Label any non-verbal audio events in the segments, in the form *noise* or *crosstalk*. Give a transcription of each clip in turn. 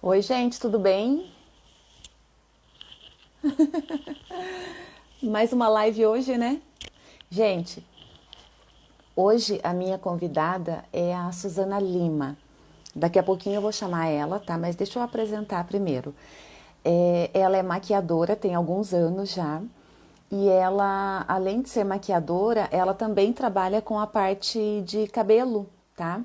Oi, gente, tudo bem? *laughs* Mais uma live hoje, né? Gente, hoje a minha convidada é a Suzana Lima. Daqui a pouquinho eu vou chamar ela, tá? Mas deixa eu apresentar primeiro. É, ela é maquiadora, tem alguns anos já. E ela, além de ser maquiadora, ela também trabalha com a parte de cabelo, tá?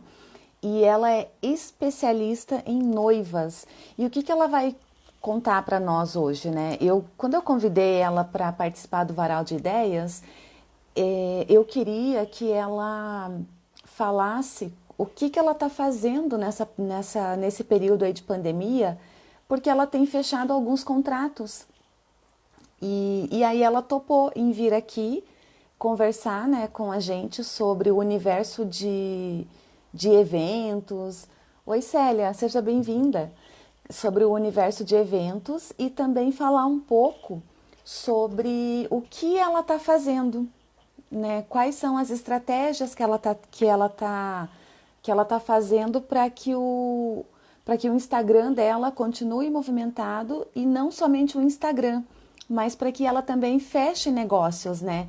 E ela é especialista em noivas. E o que, que ela vai contar para nós hoje, né? Eu, quando eu convidei ela para participar do Varal de Ideias, é, eu queria que ela falasse o que, que ela está fazendo nessa, nessa, nesse período aí de pandemia, porque ela tem fechado alguns contratos. E, e aí ela topou em vir aqui conversar né, com a gente sobre o universo de, de eventos. Oi Célia, seja bem-vinda sobre o universo de eventos e também falar um pouco sobre o que ela está fazendo, né? Quais são as estratégias que ela está que ela tá que ela tá fazendo para que o para que o Instagram dela continue movimentado e não somente o Instagram, mas para que ela também feche negócios, né?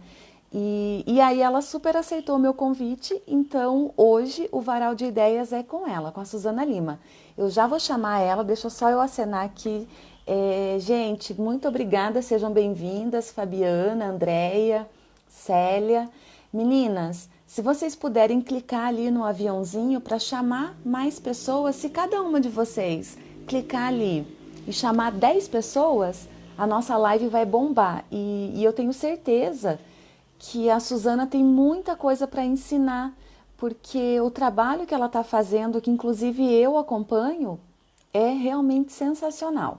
E, e aí ela super aceitou o meu convite, então hoje o Varal de Ideias é com ela, com a Suzana Lima. Eu já vou chamar ela, deixa só eu acenar aqui. É, gente, muito obrigada, sejam bem-vindas, Fabiana, Andréia, Célia. Meninas, se vocês puderem clicar ali no aviãozinho para chamar mais pessoas, se cada uma de vocês clicar ali e chamar 10 pessoas, a nossa live vai bombar. E, e eu tenho certeza que a Suzana tem muita coisa para ensinar porque o trabalho que ela está fazendo, que inclusive eu acompanho, é realmente sensacional.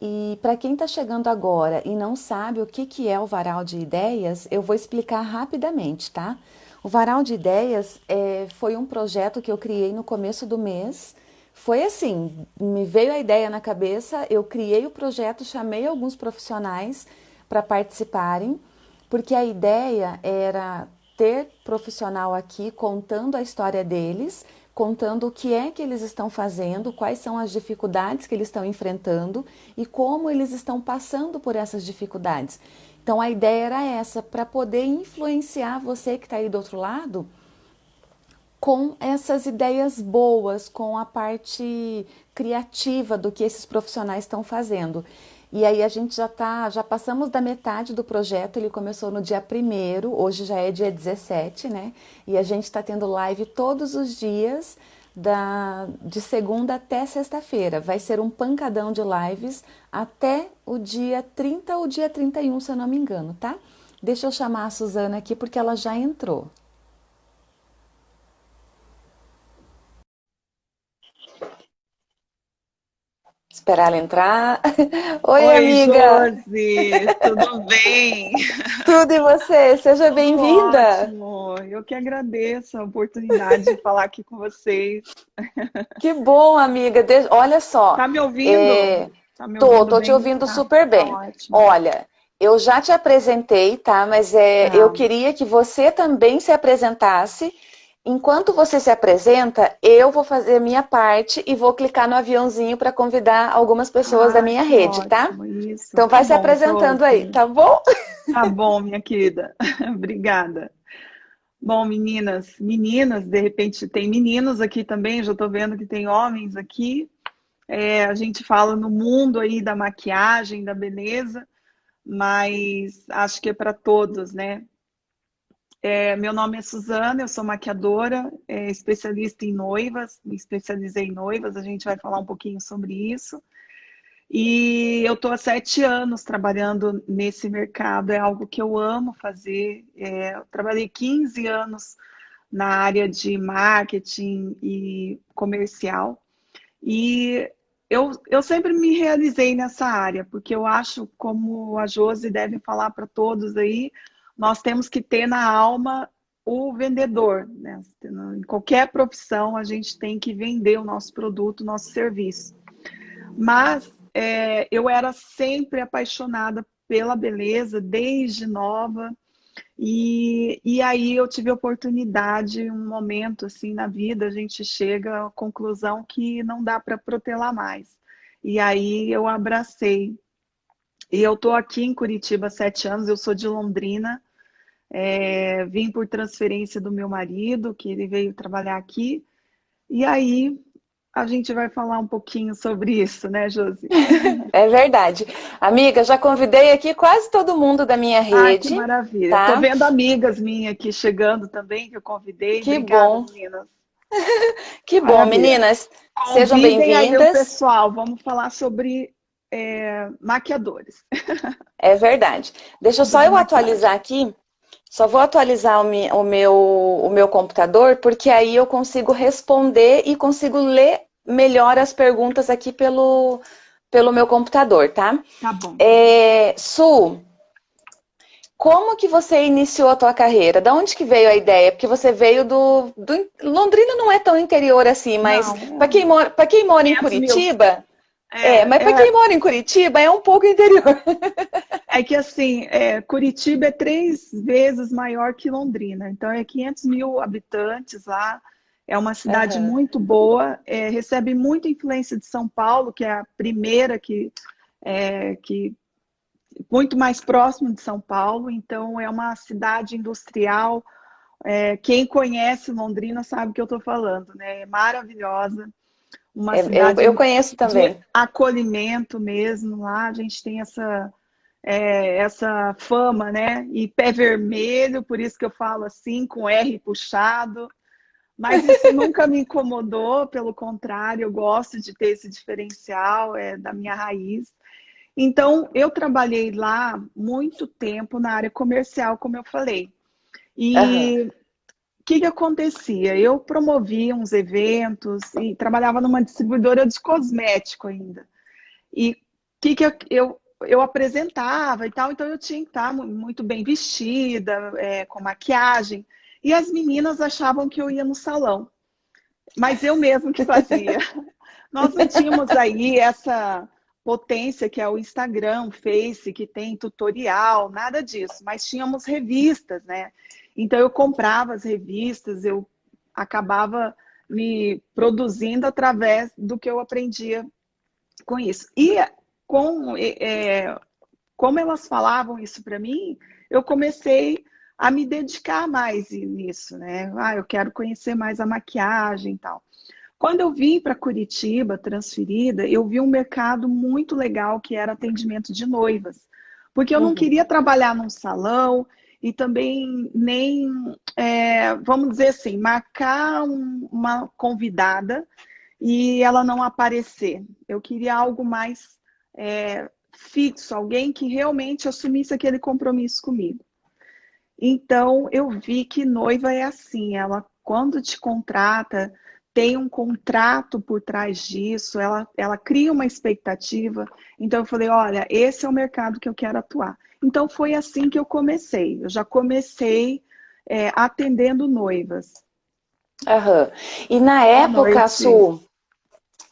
E para quem está chegando agora e não sabe o que, que é o Varal de Ideias, eu vou explicar rapidamente, tá? O Varal de Ideias é, foi um projeto que eu criei no começo do mês. Foi assim, me veio a ideia na cabeça, eu criei o projeto, chamei alguns profissionais para participarem, porque a ideia era ter profissional aqui contando a história deles, contando o que é que eles estão fazendo, quais são as dificuldades que eles estão enfrentando e como eles estão passando por essas dificuldades. Então a ideia era essa, para poder influenciar você que está aí do outro lado com essas ideias boas, com a parte criativa do que esses profissionais estão fazendo. E aí a gente já tá, já passamos da metade do projeto, ele começou no dia 1 hoje já é dia 17, né? E a gente está tendo live todos os dias, da, de segunda até sexta-feira. Vai ser um pancadão de lives até o dia 30 ou dia 31, se eu não me engano, tá? Deixa eu chamar a Suzana aqui porque ela já entrou. Esperar ela entrar. *laughs* Oi, Oi amiga! Josi, tudo *laughs* bem? Tudo e você? Seja bem-vinda! Eu que agradeço a oportunidade de falar aqui com vocês. *laughs* Que bom, amiga! Olha só. Tá me ouvindo? É... Tá me tô, ouvindo tô bem? te ouvindo tá, super bem. Tá. Olha, eu já te apresentei, tá? Mas é, Tá. eu queria que você também se apresentasse Enquanto você se apresenta, eu vou fazer a minha parte e vou clicar no aviãozinho para convidar algumas pessoas da Ah, minha que rede, tá? ótimo, Isso. Então vai Tá se bom, apresentando Josi. aí, tá bom? Tá bom, minha querida. *laughs* Obrigada. Bom, meninas, meninas, de repente tem meninos aqui também, já estou vendo que tem homens aqui. É, a gente fala no mundo aí da maquiagem, da beleza, mas acho que é para todos, né? É, meu nome é Suzana, eu sou maquiadora, é, especialista em noivas, me especializei em noivas, a gente vai falar um pouquinho sobre isso. E eu estou há sete anos trabalhando nesse mercado, é algo que eu amo fazer. É, eu trabalhei 15 anos na área de marketing e comercial. E eu, eu sempre me realizei nessa área, porque eu acho, como a Josi deve falar para todos aí, nós temos que ter na alma o vendedor. Né? Em qualquer profissão, a gente tem que vender o nosso produto, o nosso serviço. Mas é, eu era sempre apaixonada pela beleza, desde nova. E, e aí eu tive oportunidade, um momento assim na vida, a gente chega à conclusão que não dá para protelar mais. E aí eu abracei. E eu estou aqui em Curitiba há sete anos, eu sou de Londrina, é, vim por transferência do meu marido, que ele veio trabalhar aqui. E aí a gente vai falar um pouquinho sobre isso, né, Josi? É verdade. Amiga, já convidei aqui quase todo mundo da minha rede. Ah, que maravilha. Tá? Tô vendo amigas minhas aqui chegando também, que eu convidei. Que Obrigada, bom. meninas. *laughs* que bom, maravilha. meninas. Convidem sejam bem-vindas. pessoal, vamos falar sobre é, maquiadores. É verdade. Deixa só eu atualizar aqui. Só vou atualizar o meu, o meu computador, porque aí eu consigo responder e consigo ler melhor as perguntas aqui pelo, pelo meu computador, tá? Tá bom. É, Su, como que você iniciou a tua carreira? Da onde que veio a ideia? Porque você veio do... do Londrina não é tão interior assim, mas para quem mora, quem mora em Curitiba... É, é, mas para é... quem mora em Curitiba é um pouco interior. *laughs* É que assim, é, Curitiba é três vezes maior que Londrina, então é 500 mil habitantes lá. É uma cidade uhum. muito boa, é, recebe muita influência de São Paulo, que é a primeira que, é, que muito mais próximo de São Paulo. Então é uma cidade industrial. É, quem conhece Londrina sabe o que eu estou falando, né? É maravilhosa. Uma é, cidade eu, eu conheço também. acolhimento mesmo lá. A gente tem essa é, essa fama, né? E pé vermelho, por isso que eu falo assim, com R puxado. Mas isso *laughs* nunca me incomodou, pelo contrário, eu gosto de ter esse diferencial, é da minha raiz. Então, eu trabalhei lá muito tempo na área comercial, como eu falei. E uhum. Que, que acontecia? Eu promovia uns eventos e trabalhava numa distribuidora de cosmético ainda. E o que, que eu, eu, eu, apresentava e tal, então eu tinha que estar muito bem vestida, é, com maquiagem. E as meninas achavam que eu ia no salão. Mas eu mesmo que fazia. *laughs* Nós não tínhamos aí essa potência que é o Instagram, o Face, que tem tutorial, nada disso. Mas tínhamos revistas, né? Então eu comprava as revistas, eu acabava me produzindo através do que eu aprendia com isso. E com, é, como elas falavam isso para mim, eu comecei a me dedicar mais nisso, né? Ah, eu quero conhecer mais a maquiagem e tal. Quando eu vim para Curitiba, transferida, eu vi um mercado muito legal que era atendimento de noivas. Porque eu uhum. não queria trabalhar num salão e também nem, é, vamos dizer assim, marcar um, uma convidada e ela não aparecer. Eu queria algo mais é, fixo, alguém que realmente assumisse aquele compromisso comigo. Então, eu vi que noiva é assim, ela quando te contrata, tem um contrato por trás disso, ela, ela cria uma expectativa. Então, eu falei, olha, esse é o mercado que eu quero atuar. Então, foi assim que eu comecei. Eu já comecei é, atendendo noivas. Aham. E na época, Su,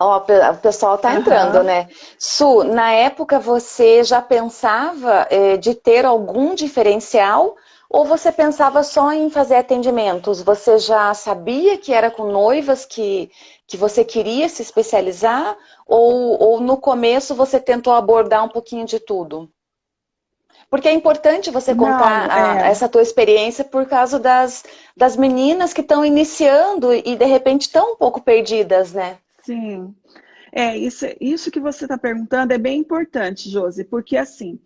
ó, o pessoal tá entrando, uhum. né? Su, na época você já pensava é, de ter algum diferencial ou você pensava só em fazer atendimentos? Você já sabia que era com noivas que, que você queria se especializar? Ou, ou no começo você tentou abordar um pouquinho de tudo? Porque é importante você contar Não, é. a, essa tua experiência por causa das, das meninas que estão iniciando e de repente estão um pouco perdidas, né? Sim. É, isso, isso que você está perguntando é bem importante, Josi, porque assim,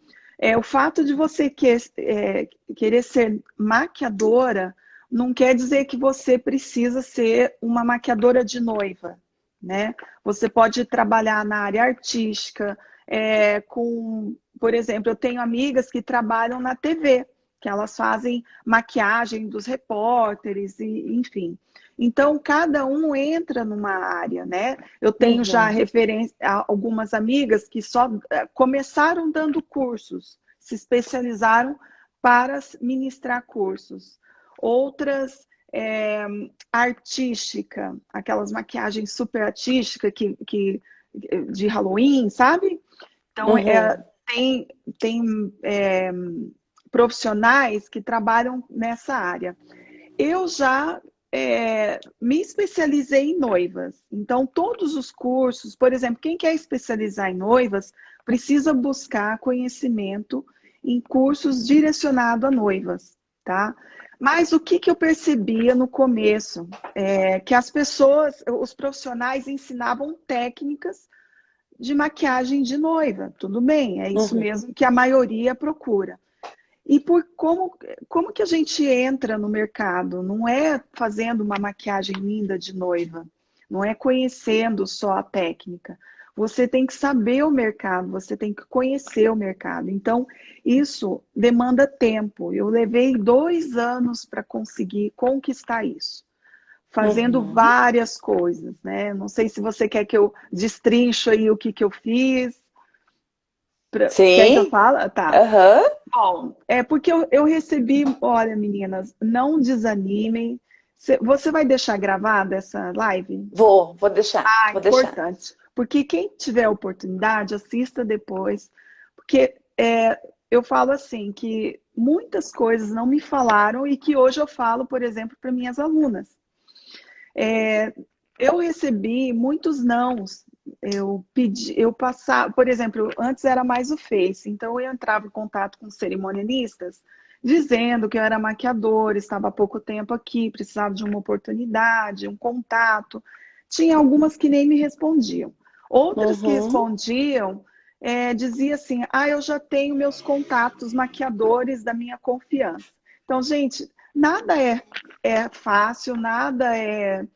é, o fato de você que, é, querer ser maquiadora não quer dizer que você precisa ser uma maquiadora de noiva, né? Você pode trabalhar na área artística, é, com, por exemplo, eu tenho amigas que trabalham na TV, que elas fazem maquiagem dos repórteres, e, enfim. Então, cada um entra numa área, né? Eu tenho uhum. já referência, algumas amigas que só eh, começaram dando cursos, se especializaram para ministrar cursos. Outras, é, artística, aquelas maquiagens super artísticas que, que, de Halloween, sabe? Então, uhum. é, tem, tem é, profissionais que trabalham nessa área. Eu já é, me especializei em noivas. Então, todos os cursos, por exemplo, quem quer especializar em noivas, precisa buscar conhecimento em cursos direcionados a noivas, tá? Mas o que, que eu percebia no começo? É que as pessoas, os profissionais ensinavam técnicas de maquiagem de noiva. Tudo bem, é isso uhum. mesmo que a maioria procura. E por como, como que a gente entra no mercado? Não é fazendo uma maquiagem linda de noiva, não é conhecendo só a técnica. Você tem que saber o mercado, você tem que conhecer o mercado. Então, isso demanda tempo. Eu levei dois anos para conseguir conquistar isso, fazendo uhum. várias coisas, né? Não sei se você quer que eu destrincho aí o que, que eu fiz. Pra... Sim. Quer que eu fale? Tá. Uhum. Bom, é porque eu, eu recebi, olha, meninas, não desanimem. Você vai deixar gravada essa live? Vou, vou deixar. Ah, vou importante. Deixar. Porque quem tiver oportunidade, assista depois. Porque é, eu falo assim, que muitas coisas não me falaram e que hoje eu falo, por exemplo, para minhas alunas. É, eu recebi muitos nãos. Eu pedi, eu passava, por exemplo, antes era mais o Face, então eu entrava em contato com cerimonialistas, dizendo que eu era maquiadora, estava há pouco tempo aqui, precisava de uma oportunidade, um contato. Tinha algumas que nem me respondiam. Outras uhum. que respondiam é, dizia assim: ah, eu já tenho meus contatos maquiadores da minha confiança. Então, gente, nada é, é fácil, nada é,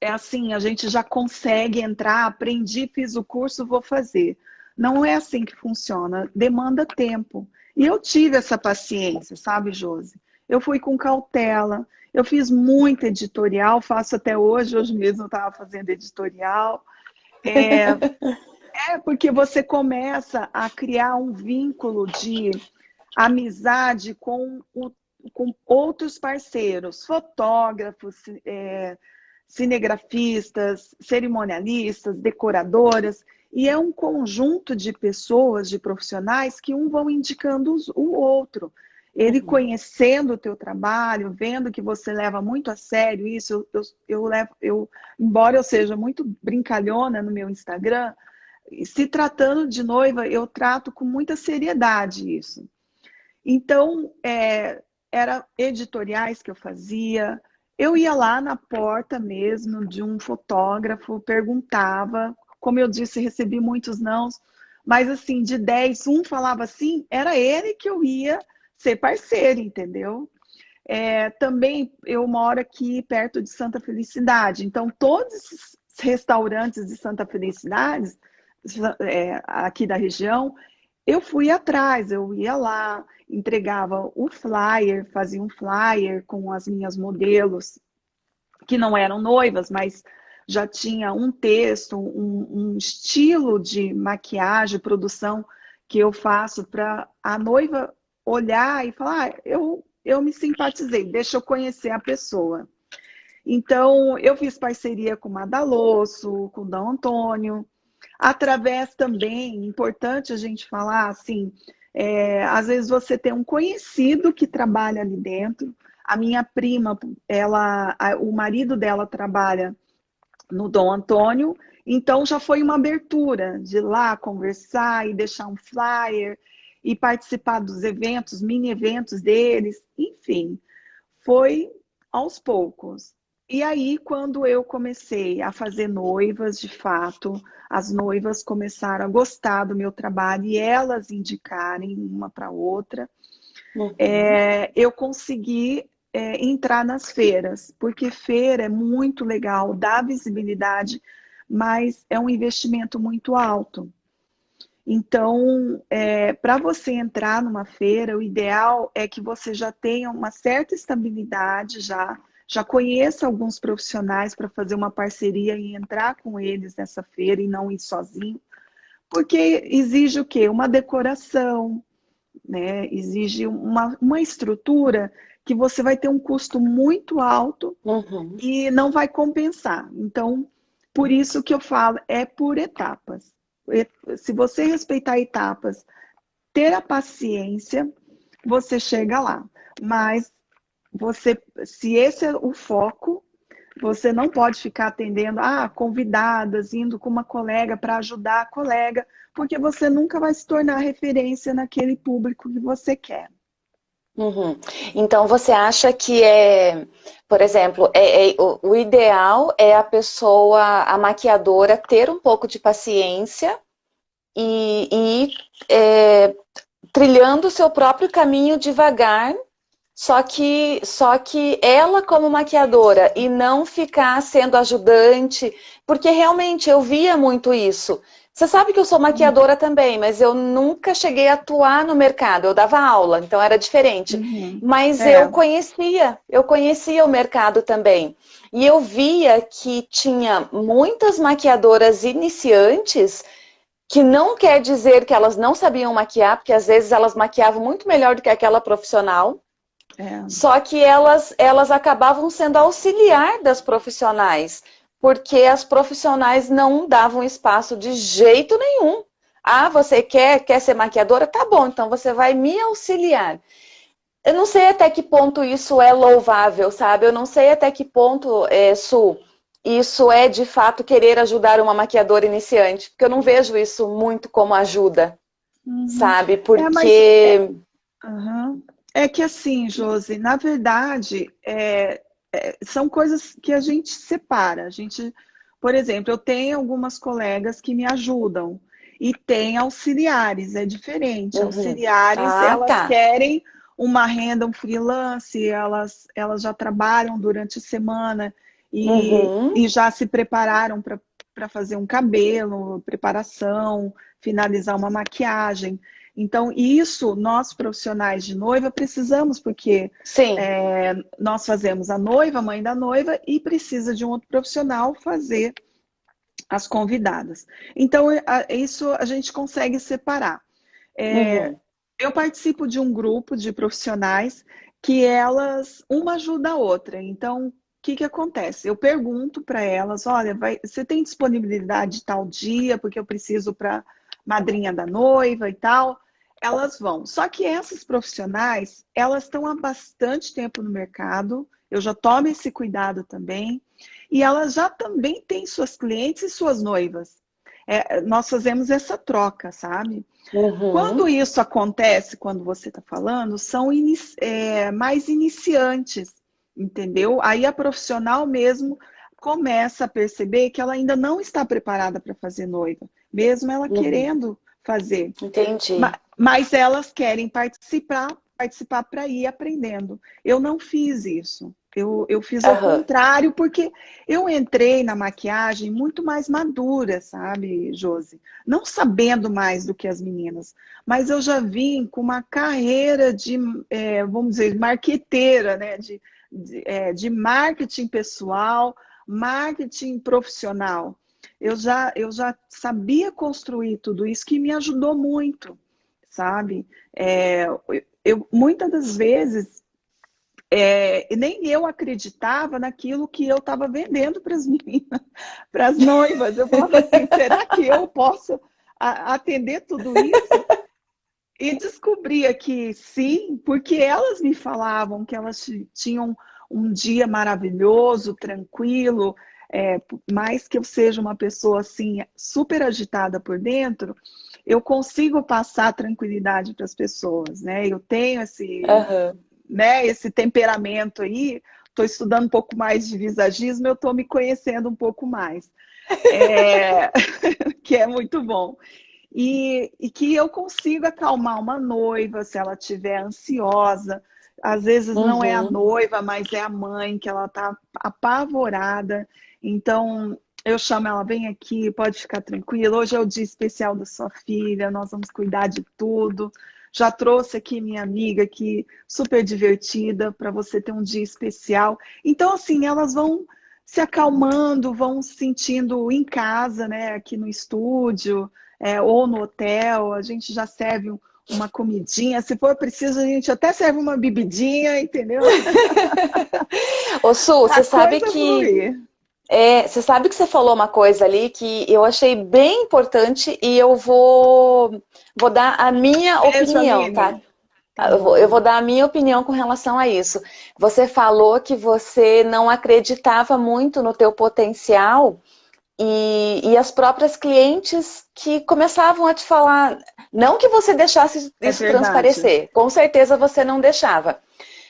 é assim, a gente já consegue entrar, aprendi, fiz o curso, vou fazer. Não é assim que funciona, demanda tempo. E eu tive essa paciência, sabe, Josi? Eu fui com cautela, eu fiz muito editorial, faço até hoje, hoje mesmo eu estava fazendo editorial. É, *laughs* é porque você começa a criar um vínculo de amizade com, o, com outros parceiros, fotógrafos, é, cinegrafistas, cerimonialistas, decoradoras, e é um conjunto de pessoas, de profissionais que um vão indicando o outro. Ele uhum. conhecendo o teu trabalho, vendo que você leva muito a sério isso, eu, eu, eu, levo, eu, embora eu seja muito brincalhona no meu Instagram, se tratando de noiva, eu trato com muita seriedade isso. Então, é, era editoriais que eu fazia, eu ia lá na porta mesmo de um fotógrafo, perguntava, como eu disse, recebi muitos nãos, mas assim, de 10, um falava assim, era ele que eu ia ser parceiro, entendeu? É, também eu moro aqui perto de Santa Felicidade, então todos os restaurantes de Santa Felicidade, é, aqui da região, eu fui atrás, eu ia lá, entregava o flyer, fazia um flyer com as minhas modelos, que não eram noivas, mas já tinha um texto, um, um estilo de maquiagem, produção que eu faço para a noiva olhar e falar, ah, eu, eu me simpatizei, deixa eu conhecer a pessoa. Então, eu fiz parceria com o Madalosso, com o Dom Antônio, através também, importante a gente falar, assim, é, às vezes você tem um conhecido que trabalha ali dentro, a minha prima, ela, a, o marido dela trabalha no Dom Antônio, então já foi uma abertura de lá conversar e deixar um flyer e participar dos eventos, mini eventos deles, enfim, foi aos poucos. E aí, quando eu comecei a fazer noivas, de fato, as noivas começaram a gostar do meu trabalho e elas indicarem uma para outra, uhum. é, eu consegui é, entrar nas feiras, porque feira é muito legal, dá visibilidade, mas é um investimento muito alto. Então, é, para você entrar numa feira, o ideal é que você já tenha uma certa estabilidade, já, já conheça alguns profissionais para fazer uma parceria e entrar com eles nessa feira e não ir sozinho. Porque exige o quê? Uma decoração, né? exige uma, uma estrutura que você vai ter um custo muito alto uhum. e não vai compensar. Então, por isso que eu falo, é por etapas se você respeitar etapas, ter a paciência, você chega lá. Mas você, se esse é o foco, você não pode ficar atendendo ah, convidadas, indo com uma colega para ajudar a colega, porque você nunca vai se tornar referência naquele público que você quer. Uhum. Então você acha que é, por exemplo, é, é o, o, ideal é a pessoa, a maquiadora, ter um pouco de paciência e, ir é, trilhando o seu próprio caminho devagar, só que, só que ela como maquiadora e não ficar sendo ajudante, porque realmente eu via muito isso. Você sabe que eu sou maquiadora uhum. também, mas eu nunca cheguei a atuar no mercado. Eu dava aula, então era diferente. Uhum. Mas é. eu conhecia, eu conhecia o mercado também. E eu via que tinha muitas maquiadoras iniciantes que não quer dizer que elas não sabiam maquiar, porque às vezes elas maquiavam muito melhor do que aquela profissional. É. Só que elas, elas acabavam sendo auxiliar das profissionais porque as profissionais não davam espaço de jeito nenhum. Ah, você quer, quer ser maquiadora? Tá bom, então você vai me auxiliar. Eu não sei até que ponto isso é louvável, sabe? Eu não sei até que ponto, é, Su, isso é de fato querer ajudar uma maquiadora iniciante, porque eu não vejo isso muito como ajuda, uhum. sabe? Porque... É, mas... é... Uhum. É que assim, Josi, na verdade, é, é, são coisas que a gente separa. A gente, por exemplo, eu tenho algumas colegas que me ajudam e tem auxiliares, é diferente. Uhum. Auxiliares, ah, elas tá. querem uma renda, um freelance, elas, elas já trabalham durante a semana e, uhum. e já se prepararam para fazer um cabelo, preparação, finalizar uma maquiagem. Então, isso nós profissionais de noiva precisamos, porque é, nós fazemos a noiva, a mãe da noiva, e precisa de um outro profissional fazer as convidadas. Então, isso a gente consegue separar. É, uhum. Eu participo de um grupo de profissionais que elas, uma ajuda a outra. Então, o que, que acontece? Eu pergunto para elas, olha, vai, você tem disponibilidade tal dia, porque eu preciso para madrinha da noiva e tal elas vão. Só que essas profissionais, elas estão há bastante tempo no mercado, eu já tomo esse cuidado também, e elas já também têm suas clientes e suas noivas. É, nós fazemos essa troca, sabe? Uhum. Quando isso acontece, quando você está falando, são inici é, mais iniciantes, entendeu? Aí a profissional mesmo começa a perceber que ela ainda não está preparada para fazer noiva, mesmo ela uhum. querendo fazer. Entendi. Mas, elas querem participar participar para ir aprendendo. Eu não fiz isso. Eu, eu fiz uhum. ao contrário, porque eu entrei na maquiagem muito mais madura, sabe, Josi? Não sabendo mais do que as meninas, mas eu já vim com uma carreira de, é, vamos dizer, marqueteira, né? De, de, é, de marketing pessoal, marketing profissional eu já, eu já sabia construir tudo isso que me ajudou muito, sabe? É, eu, muitas das vezes, é, nem eu acreditava naquilo que eu estava vendendo para as *laughs* meninas, para as noivas. Eu falava assim, *laughs* será que eu posso atender tudo isso? E descobria que sim, porque elas me falavam que elas tinham um dia maravilhoso, tranquilo, é, mais que eu seja uma pessoa assim super agitada por dentro, eu consigo passar tranquilidade para as pessoas, né? Eu tenho esse, uhum. né, esse temperamento aí. Estou estudando um pouco mais de visagismo, eu estou me conhecendo um pouco mais, é, *laughs* que é muito bom. E, e que eu consigo acalmar uma noiva se ela estiver ansiosa, às vezes uhum. não é a uhum. noiva, mas é a mãe que ela está apavorada. Então, eu chamo ela, vem aqui, pode ficar tranquila. Hoje é o dia especial da sua filha, nós vamos cuidar de tudo. Já trouxe aqui minha amiga aqui, super divertida, para você ter um dia especial. Então, assim, elas vão se acalmando, vão se sentindo em casa, né? Aqui no estúdio, é, ou no hotel. A gente já serve uma comidinha. Se for preciso, a gente até serve uma bebidinha, entendeu? *laughs* Ô, Su, você sabe que... É, você sabe que você falou uma coisa ali que eu achei bem importante e eu vou, vou dar a minha opinião, tá? Eu vou, eu vou, dar a minha opinião com relação a isso. Você falou que você não acreditava muito no teu potencial e, e as próprias clientes que começavam a te falar, não que você deixasse é isso transparecer, com certeza você não deixava.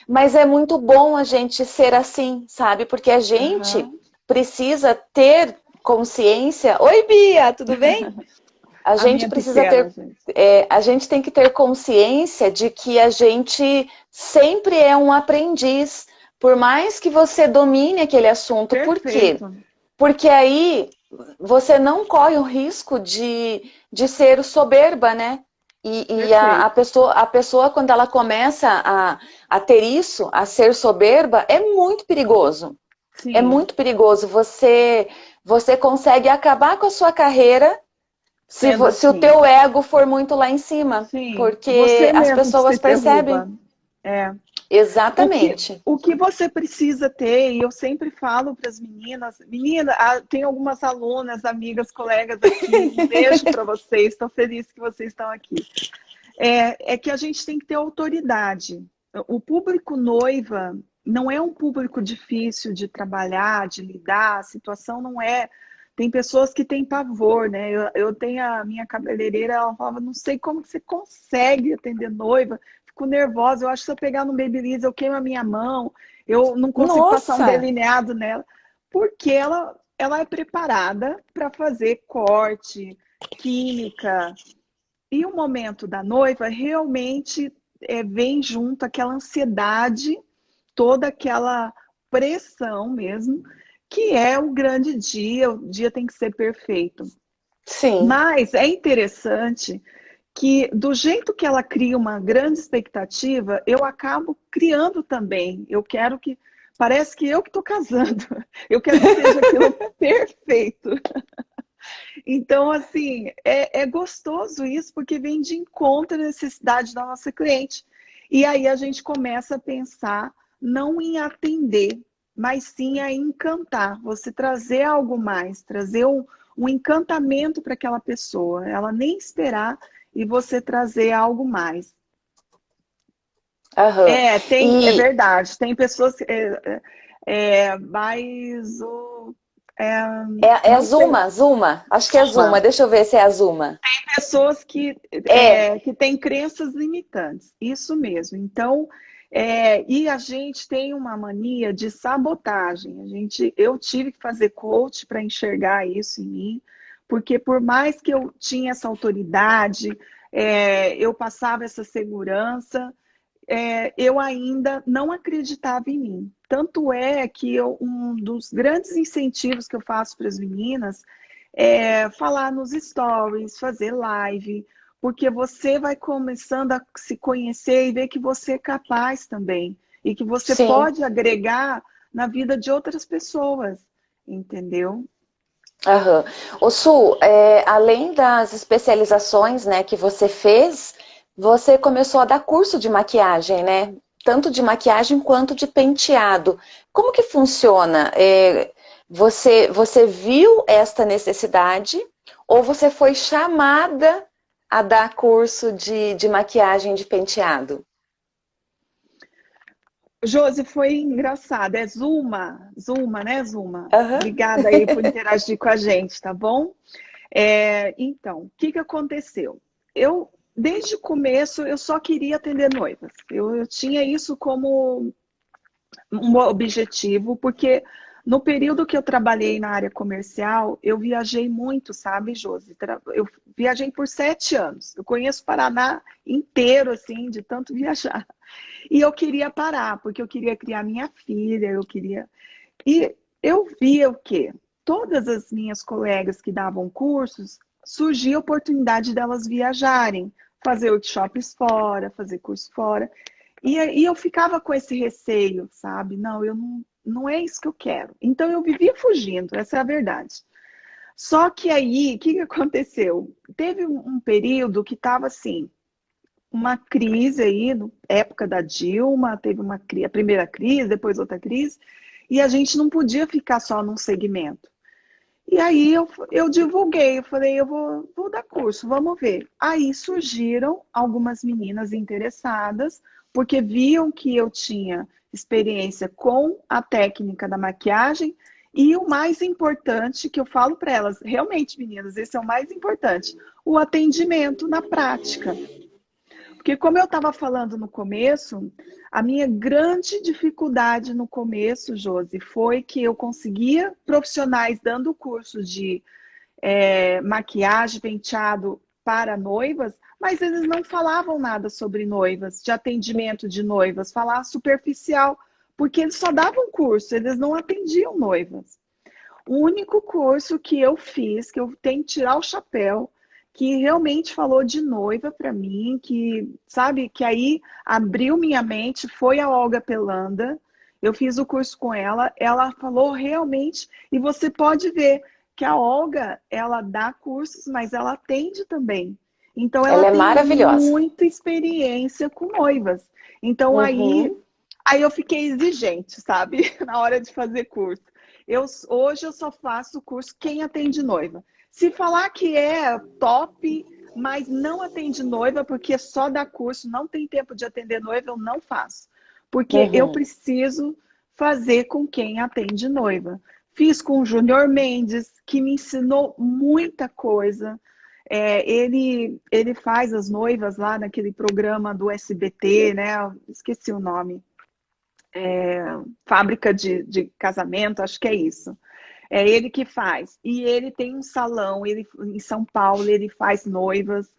Mas é muito bom a gente ser assim, sabe? Porque a gente uhum. Precisa ter consciência. Oi, Bia, tudo bem? A, *laughs* a gente precisa pequena, ter. Gente. É, a gente tem que ter consciência de que a gente sempre é um aprendiz. Por mais que você domine aquele assunto. Perfeito. Por quê? Porque aí você não corre o risco de, de ser soberba, né? E, e a, a, pessoa, a pessoa, quando ela começa a, a ter isso, a ser soberba, é muito perigoso. Sim. É muito perigoso. Você, você consegue acabar com a sua carreira se, se assim. o teu ego for muito lá em cima. Sim. Porque as pessoas percebem. É. Exatamente. O que, o que, você precisa ter, e eu sempre falo para as meninas, menina, ah, tem algumas alunas, amigas, colegas aqui, um *laughs* beijo para vocês, estou feliz que vocês estão aqui. É, é que a gente tem que ter autoridade. O público noiva não é um público difícil de trabalhar, de lidar, a situação não é tem pessoas que têm pavor, né? Eu, eu tenho a minha cabeleireira, ela falava, não sei como você consegue atender noiva, fico nervosa, eu acho que se eu pegar no Babyliss eu queimo a minha mão, eu não consigo Nossa. passar um delineado nela, porque ela, ela é preparada para fazer corte, química, e o momento da noiva realmente é, vem junto aquela ansiedade, toda aquela pressão mesmo, que é o grande dia, o dia tem que ser perfeito. Sim. Mas é interessante que do jeito que ela cria uma grande expectativa, eu acabo criando também. Eu quero que parece que eu que estou casando. *laughs* Eu quero que seja aquilo *laughs* perfeito. Então, assim, é, é, gostoso isso, porque vem de encontro à necessidade da nossa cliente. E aí a gente começa a pensar não em atender, mas sim a encantar, você trazer algo mais, trazer um, um encantamento para aquela pessoa, ela nem esperar e você trazer algo mais. Uhum. É, tem, e... é verdade, tem pessoas que. É, é, é mais o. É, é, é Zuma, Zuma. Acho que é Zuma. Deixa eu ver se é a Zuma. Tem pessoas que, é. é. que têm crenças limitantes. Isso mesmo. Então, é, e a gente tem uma mania de sabotagem. A gente, eu tive que fazer coach para enxergar isso em mim, porque por mais que eu tinha essa autoridade, é, eu passava essa segurança, é, eu ainda não acreditava em mim. Tanto é que eu, um dos grandes incentivos que eu faço para as meninas é falar nos stories, fazer live, porque você vai começando a se conhecer e ver que você é capaz também e que você Sim. pode agregar na vida de outras pessoas, entendeu? Aham. O Su, é, além das especializações né, que você fez, você começou a dar curso de maquiagem, né? Tanto de maquiagem quanto de penteado. Como que funciona? É, você, você viu esta necessidade ou você foi chamada a dar curso de, de maquiagem de penteado? Josi, foi engraçado. É Zuma, Zuma, né, Zuma? Uhum. Obrigada aí por *laughs* interagir com a gente, tá bom? É, então, o que, que aconteceu? Eu, desde o começo, eu só queria atender noivas. Eu, eu tinha isso como um objetivo, porque no período que eu trabalhei na área comercial, eu viajei muito, sabe, Josi? Eu viajei por sete anos. Eu conheço o Paraná inteiro, assim, de tanto *laughs* viajar. E eu queria parar, porque eu queria criar minha filha, eu queria... E eu via o quê? Todas as minhas colegas que davam cursos, surgia a oportunidade delas viajarem, fazer workshops fora, fazer curso fora. E, e eu ficava com esse receio, sabe? Não, eu não não é isso que eu quero. Então eu vivia fugindo, essa é a verdade. Só que aí, o que, que aconteceu? Teve um período que estava assim, uma crise aí, na época da Dilma, teve uma a primeira crise, depois outra crise, e a gente não podia ficar só num segmento. E aí eu, eu divulguei, eu falei, eu vou, vou dar curso, vamos ver. Aí surgiram algumas meninas interessadas, porque viam que eu tinha experiência com a técnica da maquiagem e o mais importante que eu falo para elas, realmente, meninas, esse é o mais importante, o atendimento na prática. Porque como eu estava falando no começo, a minha grande dificuldade no começo, Josi, foi que eu conseguia profissionais dando curso de é, maquiagem, penteado para noivas, mas eles não falavam nada sobre noivas, de atendimento de noivas, falar superficial, porque eles só davam curso, eles não atendiam noivas. O único curso que eu fiz, que eu tenho que tirar o chapéu, que realmente falou de noiva para mim, que, sabe, que aí abriu minha mente, foi a Olga Pelanda. Eu fiz o curso com ela, ela falou realmente, e você pode ver que a Olga, ela dá cursos, mas ela atende também. Então ela, ela é tem maravilhosa. muita experiência com noivas. Então uhum. aí, aí eu fiquei exigente, sabe, *laughs* na hora de fazer curso. Eu, hoje eu só faço curso quem atende noiva. Se falar que é top, mas não atende noiva, porque só dá curso, não tem tempo de atender noiva, eu não faço. Porque uhum. eu preciso fazer com quem atende noiva. Fiz com o Júnior Mendes, que me ensinou muita coisa. É, ele, ele faz as noivas lá naquele programa do SBT, né? Esqueci o nome. É, fábrica de, de casamento, acho que é isso. É ele que faz. E ele tem um salão, ele em São Paulo, ele faz noivas.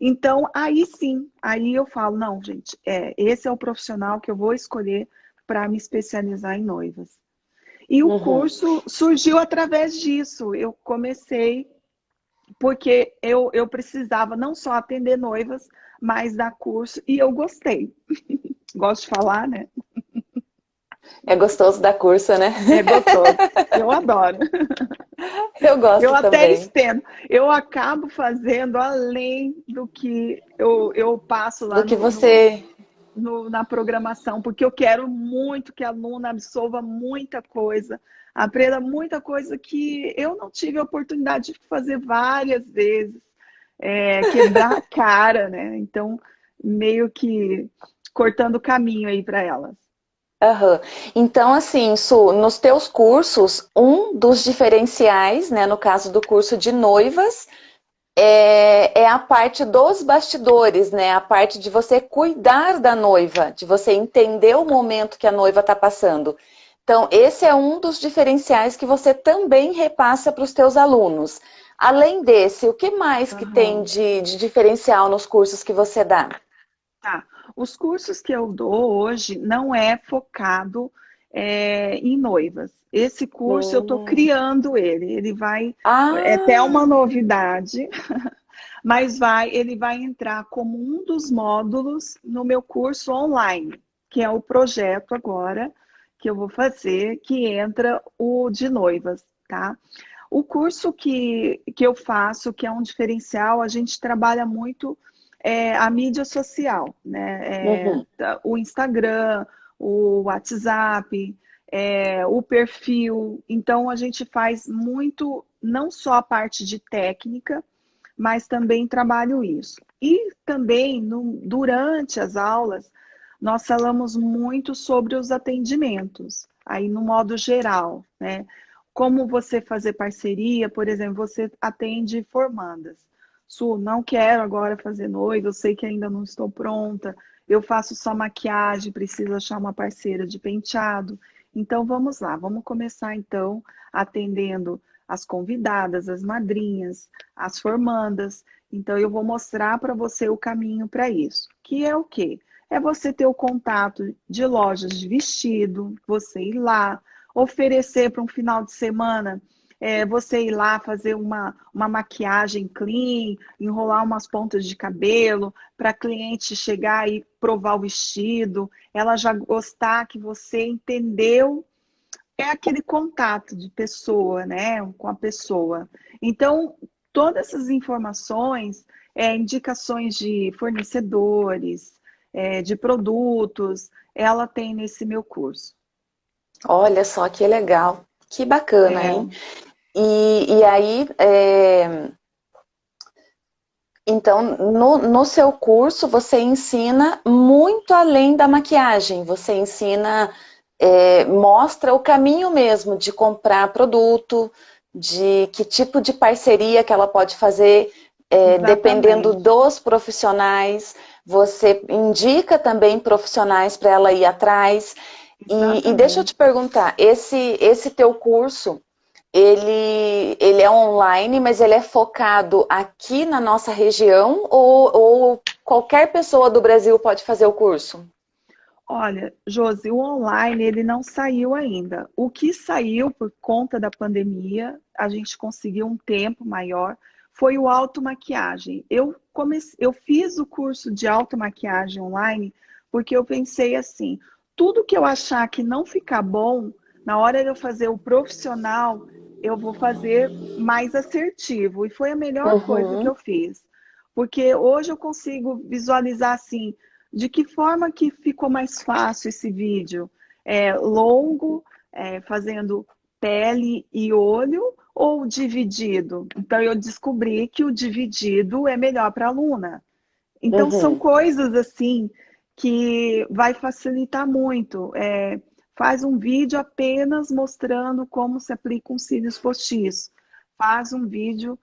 Então, aí sim, aí eu falo, não, gente, é, esse é o profissional que eu vou escolher para me especializar em noivas. E o uhum. curso surgiu através disso. Eu comecei porque eu, eu precisava não só atender noivas, mas dar curso, e eu gostei. *laughs* Gosto de falar, né? É gostoso dar curso, né? É gostoso. Eu adoro. *laughs* Eu gosto Eu também. até estendo. Eu acabo fazendo além do que eu, eu passo lá do que no, você... No, na programação, porque eu quero muito que a aluna absorva muita coisa, aprenda muita coisa que eu não tive a oportunidade de fazer várias vezes, é, quebrar a *laughs* cara, né? Então, meio que cortando o caminho aí para elas. Uhum. Então, assim, Su, nos teus cursos, um dos diferenciais, né, no caso do curso de noivas, é, é, a parte dos bastidores, né? A parte de você cuidar da noiva, de você entender o momento que a noiva está passando. Então, esse é um dos diferenciais que você também repassa para os teus alunos. Além desse, o que mais uhum. que tem de, de diferencial nos cursos que você dá? Tá. Os cursos que eu dou hoje não é focado é, em noivas. Esse curso uhum. eu estou criando ele. Ele vai. Ah. É até uma novidade. *laughs* mas vai, ele vai entrar como um dos módulos no meu curso online, que é o projeto agora que eu vou fazer, que entra o de noivas, tá? O curso que, que eu faço, que é um diferencial, a gente trabalha muito é, a mídia social, né? É, uhum. O Instagram, o WhatsApp, é, o perfil. Então, a gente faz muito, não só a parte de técnica, mas também trabalho isso. E também, no, durante as aulas, nós falamos muito sobre os atendimentos, aí no modo geral, né? Como você fazer parceria, por exemplo, você atende formandas. Su, não quero agora fazer noiva, eu sei que ainda não estou pronta, eu faço só maquiagem, preciso achar uma parceira de penteado. Então vamos lá, vamos começar então atendendo as convidadas, as madrinhas, as formandas. Então eu vou mostrar para você o caminho para isso. Que é o quê? É você ter o contato de lojas de vestido, você ir lá, oferecer para um final de semana é, você ir lá fazer uma, uma maquiagem clean, enrolar umas pontas de cabelo, para a cliente chegar e provar o vestido, ela já gostar que você entendeu. É aquele contato de pessoa, né, com a pessoa. Então, todas essas informações, é, indicações de fornecedores, é, de produtos, ela tem nesse meu curso. Olha só que legal, que bacana, é. hein? E, e aí, é... então, no, no seu curso, você ensina muito além da maquiagem. Você ensina, é, mostra o caminho mesmo de comprar produto, de que tipo de parceria que ela pode fazer, é, dependendo dos profissionais. Você indica também profissionais para ela ir atrás. E, e, deixa eu te perguntar, esse, esse teu curso, ele, ele é online, mas ele é focado aqui na nossa região ou, ou qualquer pessoa do Brasil pode fazer o curso? Olha, Josi, o online ele não saiu ainda. O que saiu por conta da pandemia, a gente conseguiu um tempo maior, foi o automaquiagem. Eu, comecei, eu fiz o curso de automaquiagem online porque eu pensei assim, tudo que eu achar que não ficar bom, na hora de eu fazer o profissional, eu vou fazer mais assertivo. E foi a melhor uhum. coisa que eu fiz. Porque hoje eu consigo visualizar assim, de que forma que ficou mais fácil esse vídeo? É, longo, é, fazendo pele e olho, ou dividido? Então eu descobri que o dividido é melhor para a aluna. Então uhum. são coisas assim que vai facilitar muito. É, Faz um vídeo apenas mostrando como se aplica um cílios postiço. Faz um vídeo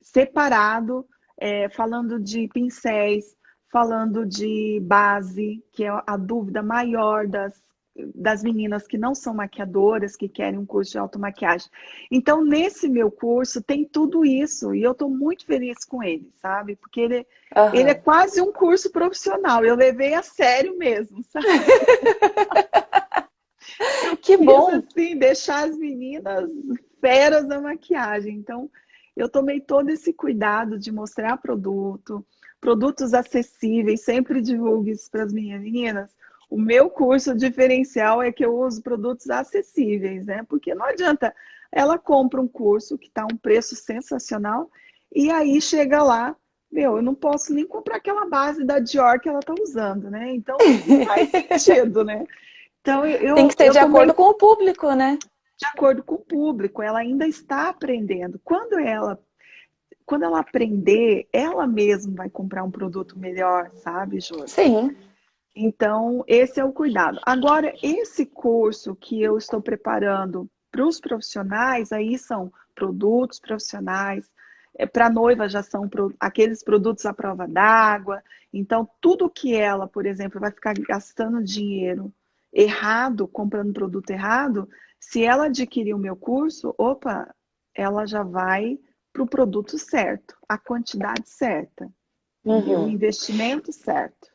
separado, é, falando de pincéis, falando de base, que é a dúvida maior das, das meninas que não são maquiadoras, que querem um curso de automaquiagem. Então, nesse meu curso, tem tudo isso, e eu estou muito feliz com ele, sabe? Porque ele, uhum. ele é quase um curso profissional, eu levei a sério mesmo, *laughs* sabe? *laughs* que bom! assim, deixar as meninas feras da maquiagem. Então, eu tomei todo esse cuidado de mostrar produto, produtos acessíveis, sempre divulgo isso para as minhas meninas. O meu curso diferencial é que eu uso produtos acessíveis, né? Porque não adianta, ela compra um curso que está um preço sensacional e aí chega lá, meu, eu não posso nem comprar aquela base da Dior que ela está usando, né? Então não *laughs* faz sentido, né? Então, eu, Tem que ser de acordo com o público, né? De acordo com o público, ela ainda está aprendendo. Quando ela, quando ela aprender, ela mesma vai comprar um produto melhor, sabe, Jô? Sim. Então, esse é o cuidado. Agora, esse curso que eu estou preparando para os profissionais, aí são produtos profissionais, é, para noiva já são aqueles produtos à prova d'água. Então, tudo que ela, por exemplo, vai ficar gastando dinheiro errado, comprando produto errado, se ela adquirir o meu curso, opa, ela já vai para o produto certo, a quantidade certa, uhum. o investimento certo.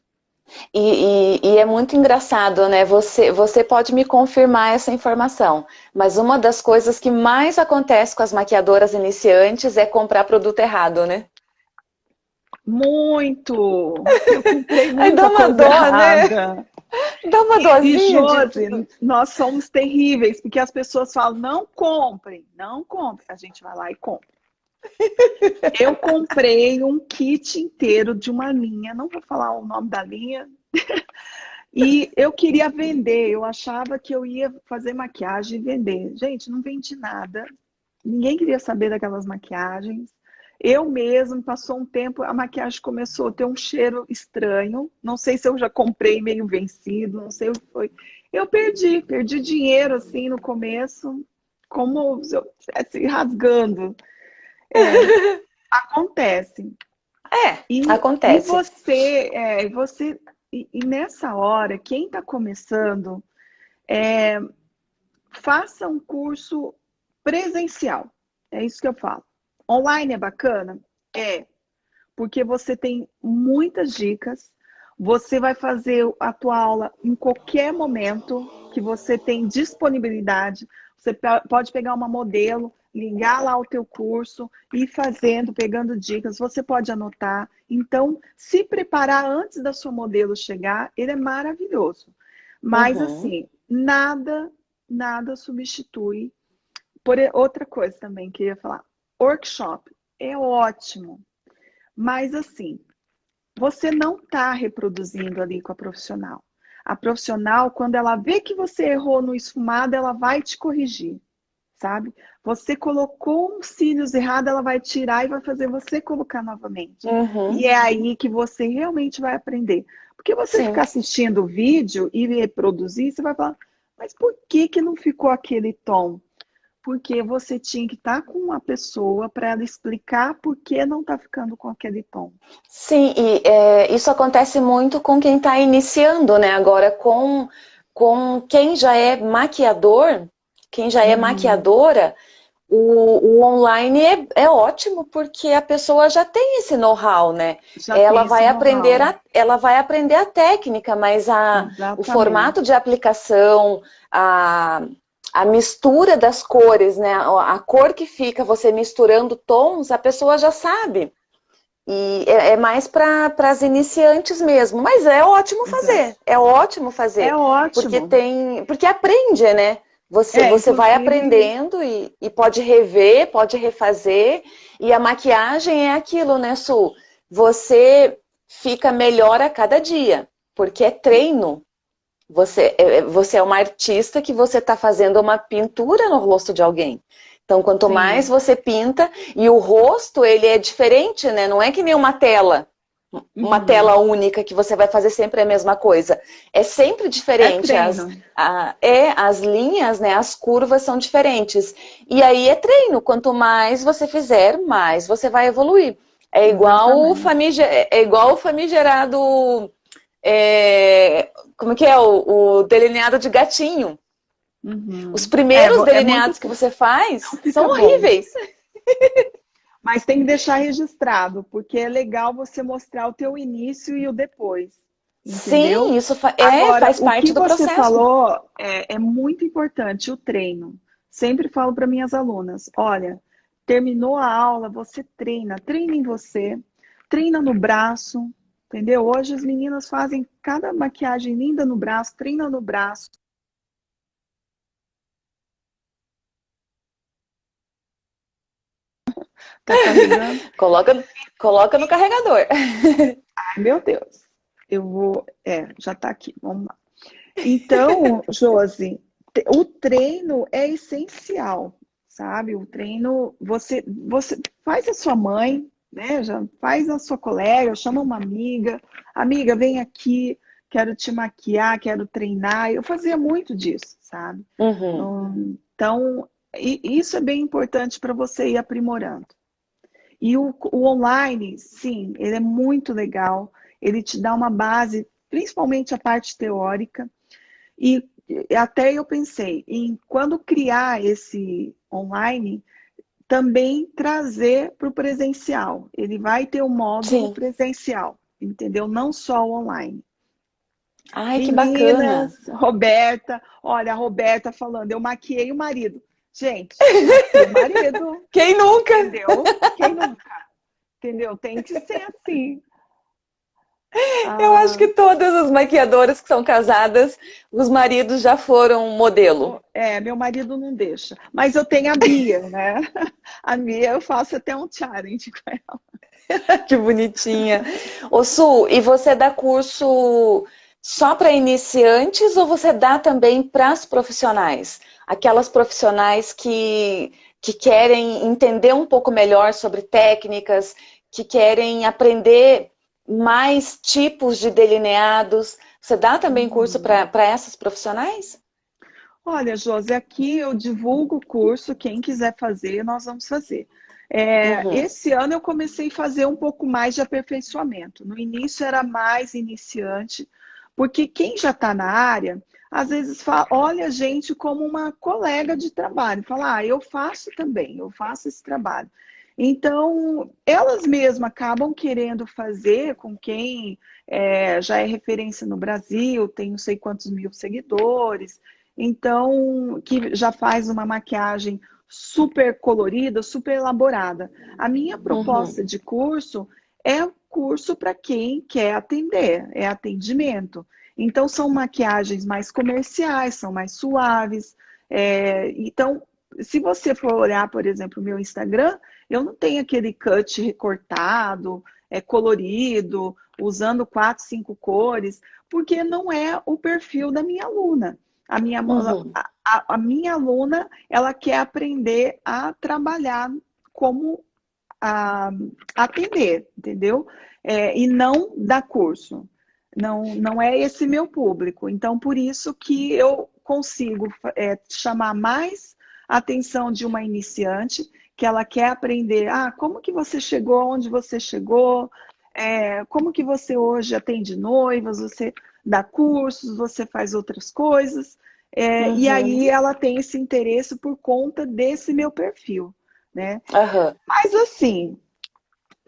E, e, e, é muito engraçado, né? Você, você pode me confirmar essa informação, mas uma das coisas que mais acontece com as maquiadoras iniciantes é comprar produto errado, né? Muito! Eu comprei *laughs* muita Dá uma dó, né? errada. né? *laughs* Dá uma dosinha. Josi, de... nós somos terríveis, porque as pessoas falam, não comprem, não comprem. A gente vai lá e compra. Eu comprei um kit inteiro de uma linha, não vou falar o nome da linha, e eu queria vender, eu achava que eu ia fazer maquiagem e vender. Gente, não vendi nada, ninguém queria saber daquelas maquiagens. Eu mesmo, passou um tempo, a maquiagem começou a ter um cheiro estranho. Não sei se eu já comprei meio vencido, não sei o que foi. Eu perdi, perdi dinheiro assim no começo, como se eu estivesse rasgando. É, *laughs* acontece. É, e, acontece. E você, é, você e, e, nessa hora, quem está começando, é, faça um curso presencial. É isso que eu falo. Online é bacana? É, porque você tem muitas dicas, você vai fazer a tua aula em qualquer momento que você tem disponibilidade. Você pode pegar uma modelo, ligar lá o teu curso e ir fazendo, pegando dicas. Você pode anotar. Então, se preparar antes da sua modelo chegar, ele é maravilhoso. Mas, uhum. assim, nada, nada substitui. Por outra coisa também que eu ia falar. Workshop é ótimo, mas assim, você não está reproduzindo ali com a profissional. A profissional, quando ela vê que você errou no esfumado, ela vai te corrigir. Sabe? Você colocou uns cílios errado, ela vai tirar e vai fazer você colocar novamente. Uhum. E é aí que você realmente vai aprender. Porque você Sim. ficar assistindo o vídeo e reproduzir, você vai falar, mas por que, que não ficou aquele tom? Porque você tinha que estar com uma pessoa para ela explicar por que não está ficando com aquele tom. Sim, e é, isso acontece muito com quem está iniciando, né? Agora, com, com quem já é maquiador, quem já é uhum. maquiadora, o, o, online é, é, ótimo porque a pessoa já tem esse know-how, né? Já ela vai aprender a, ela vai aprender a técnica, mas a, o formato de aplicação, a, a mistura das cores, né? A, a cor que fica você misturando tons, a pessoa já sabe. E é, é mais para as iniciantes mesmo, mas é ótimo fazer, Exato. é ótimo fazer. É ótimo. Porque tem, porque aprende, né? Você, é, você vai aprendendo e, e pode rever, pode refazer. E a maquiagem é aquilo, né, Su? Você fica melhor a cada dia, porque é treino. Você é, é você é uma artista que você está fazendo uma pintura no rosto de alguém. Então, quanto Sim. mais você pinta, e o rosto, ele é diferente, né? Não é que nem uma tela uma uhum. tela única que você vai fazer sempre a mesma coisa. É sempre diferente. É as, a, é, as linhas, né, as curvas são diferentes. E aí é treino. Quanto mais você fizer, mais você vai evoluir. É igual, o, famiger, é igual o famigerado... É, como que é? O, o delineado de gatinho. Uhum. Os primeiros é, é delineados muito... que você faz são horríveis. *laughs* Mas tem que deixar registrado, porque é legal você mostrar o teu início e o depois. Entendeu? Sim, isso fa é, Agora, faz parte do processo. O que você falou é, é muito importante, o treino. Sempre falo para minhas alunas, olha, terminou a aula, você treina, treina em você, treina no braço, entendeu? Hoje as meninas fazem cada maquiagem linda no braço, treina no braço, Tá *laughs* coloca, coloca no carregador. *laughs* Ai, meu Deus. Eu vou... É, já tá aqui. Vamos lá. Então, *laughs* Josi, o treino é essencial, sabe? O treino, você, você faz a sua mãe, né? Já faz a sua colega, chama uma amiga. Amiga, vem aqui, quero te maquiar, quero treinar. Eu fazia muito disso, sabe? Uhum. Então, isso é bem importante para você ir aprimorando. E o, o online, sim, ele é muito legal. Ele te dá uma base, principalmente a parte teórica. E até eu pensei em quando criar esse online, também trazer para o presencial. Ele vai ter o um módulo Sim. presencial, entendeu? Não só o online. Ai, Meninas, que bacana. Roberta, olha, a Roberta falando, eu maquiei o marido. Gente, marido. *laughs* Quem nunca? Entendeu? Quem nunca? Entendeu? Tem que ser assim. Eu ah. acho que todas as maquiadoras que são casadas, os maridos já foram modelo. É, meu marido não deixa. Mas eu tenho a Bia, né? A Bia eu faço até um challenge com ela. *laughs* que bonitinha. Ô Su, e você dá curso só para iniciantes ou você dá também para as profissionais? Aquelas profissionais que, que querem entender um pouco melhor sobre técnicas, que querem aprender mais tipos de delineados. Você dá também curso para essas profissionais? Olha, Josi, aqui eu divulgo o curso, quem quiser fazer, nós vamos fazer. É, uhum. Esse ano eu comecei a fazer um pouco mais de aperfeiçoamento. No início era mais iniciante, porque quem já está na área às vezes fala, olha a gente como uma colega de trabalho, fala, ah, eu faço também, eu faço esse trabalho. Então, elas mesmas acabam querendo fazer com quem é, já é referência no Brasil, tem não sei quantos mil seguidores, então, que já faz uma maquiagem super colorida, super elaborada. A minha proposta uhum. de curso é curso para quem quer atender, é atendimento. Então, são maquiagens mais comerciais, são mais suaves. É, então, se você for olhar, por exemplo, o meu Instagram, eu não tenho aquele cut recortado, é, colorido, usando quatro, cinco cores, porque não é o perfil da minha aluna. A minha, uhum. a, a, minha aluna, ela quer aprender a trabalhar como a, atender, entendeu? É, e não dar curso. Não, não é esse meu público. Então, por isso que eu consigo é, chamar mais atenção de uma iniciante, que ela quer aprender, ah, como que você chegou onde você chegou, é, como que você hoje atende noivas, você dá cursos, você faz outras coisas. É, uhum. E aí ela tem esse interesse por conta desse meu perfil, né? Uhum. Mas assim,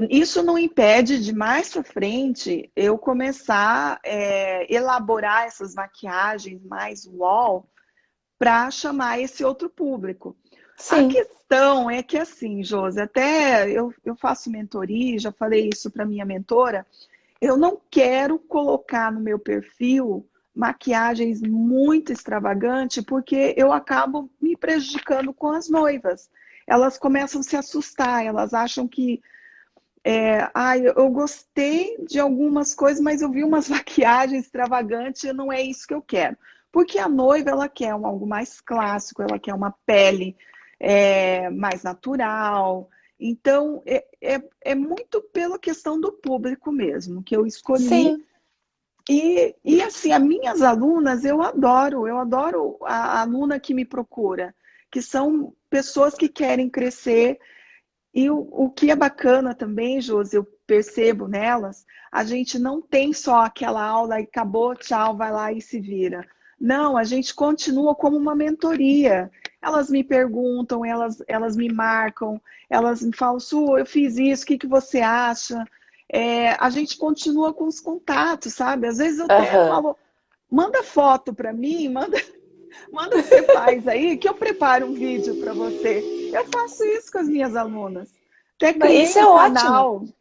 isso não impede de mais para frente eu começar a é, elaborar essas maquiagens mais wall para chamar esse outro público. Sim. A questão é que assim, Josi, até eu, eu faço mentoria, já falei isso para minha mentora, eu não quero colocar no meu perfil maquiagens muito extravagantes, porque eu acabo me prejudicando com as noivas. Elas começam a se assustar, elas acham que é, ah, eu gostei de algumas coisas, mas eu vi umas *laughs* maquiagens extravagantes e não é isso que eu quero. Porque a noiva, ela quer um, algo mais clássico, ela quer uma pele é, mais natural, então, é, é, é, muito pela questão do público mesmo, que eu escolhi. Sim. E, e assim, as minhas alunas, eu adoro, eu adoro a, a aluna que me procura, que são pessoas que querem crescer. E o, o que é bacana também, Josi, eu percebo nelas, a gente não tem só aquela aula e acabou, tchau, vai lá e se vira. Não, a gente continua como uma mentoria. Elas me perguntam, elas, elas me marcam, elas me falam, Su, eu fiz isso, o que, que você acha? É, a gente continua com os contatos, sabe? Às vezes eu até uhum. falo, manda foto para mim, manda, manda o que você faz aí, que eu preparo um vídeo para você. Eu faço isso com as minhas alunas. Até criei isso é um canal, ótimo.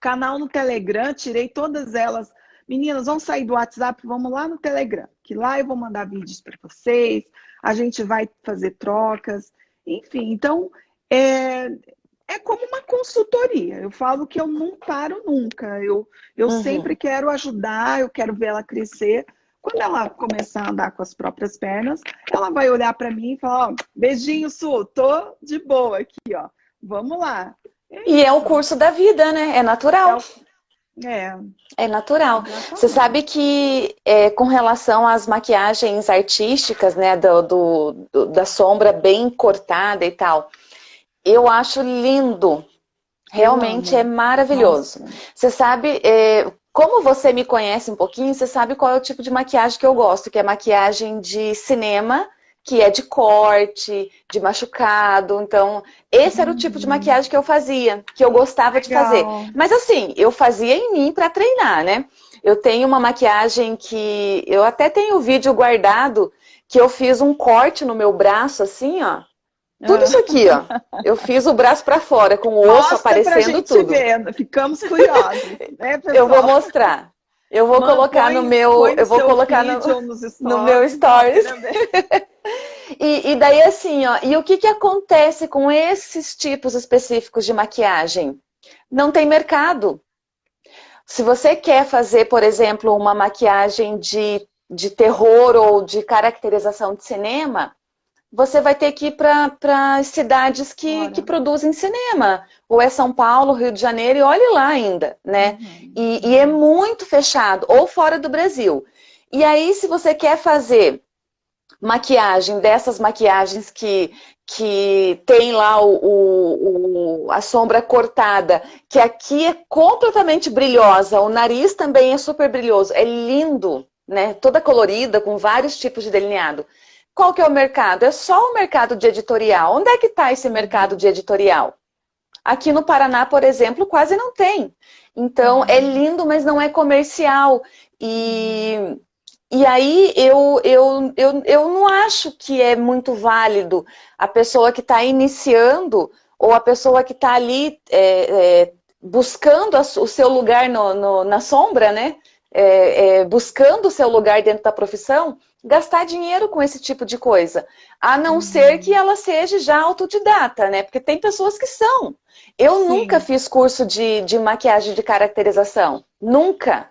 canal no Telegram, tirei todas elas. Meninas, vamos sair do WhatsApp, vamos lá no Telegram, que lá eu vou mandar vídeos para vocês, a gente vai fazer trocas, enfim. Então, é, é como uma consultoria. Eu falo que eu não paro nunca. Eu, eu uhum. sempre quero ajudar, eu quero ver ela crescer. Quando ela começar a andar com as próprias pernas, ela vai olhar para mim e falar: ó, beijinho, Su, tô de boa aqui, ó. Vamos lá. É e é o curso da vida, né? É natural. É. É. Natural. Você sabe que é, com relação às maquiagens artísticas, né, do, do, do, da sombra bem cortada e tal, eu acho lindo. Realmente é maravilhoso. Você sabe, é, como você me conhece um pouquinho, você sabe qual é o tipo de maquiagem que eu gosto, que é maquiagem de cinema, que é de corte, de machucado. Então, esse era o tipo de uhum. maquiagem que eu fazia, que eu gostava Legal. de fazer. Mas assim, eu fazia em mim para treinar, né? Eu tenho uma maquiagem que eu até tenho o vídeo guardado que eu fiz um corte no meu braço assim, ó. Tudo isso aqui, ó. Eu fiz o braço para fora, com o osso Mostra aparecendo tudo. Ver. Ficamos curiosos. *laughs* Né, eu vou mostrar. Eu vou Mano, colocar põe, no meu, eu vou colocar no, *laughs* no, meu stories. *laughs* e, e, daí assim, ó, e o que que acontece com esses tipos específicos de maquiagem? Não tem mercado. Se você quer fazer, por exemplo, uma maquiagem de, de terror ou de caracterização de cinema, você vai ter que ir para cidades que, que produzem cinema. Ou é São Paulo, Rio de Janeiro, e olhe lá ainda, né? Uhum. E, e é muito fechado, ou fora do Brasil. E aí, se você quer fazer maquiagem, dessas maquiagens que, que tem lá o, o, o, a sombra cortada, que aqui é completamente brilhosa, o nariz também é super brilhoso, é lindo, né? Toda colorida, com vários tipos de delineado. Qual que é o mercado? É só o mercado de editorial. Onde é que está esse mercado de editorial? Aqui no Paraná, por exemplo, quase não tem. Então, é uhum. lindo, mas não é comercial. E, e aí, eu, eu, eu, eu não acho que é muito válido a pessoa que está iniciando ou a pessoa que está ali é, é, buscando o seu lugar no, no, na sombra, né? É, é, buscando o seu lugar dentro da profissão, gastar dinheiro com esse tipo de coisa. A não uhum. ser que ela seja já autodidata, né? Porque tem pessoas que são. Eu Sim. nunca fiz curso de, de maquiagem de caracterização. Nunca.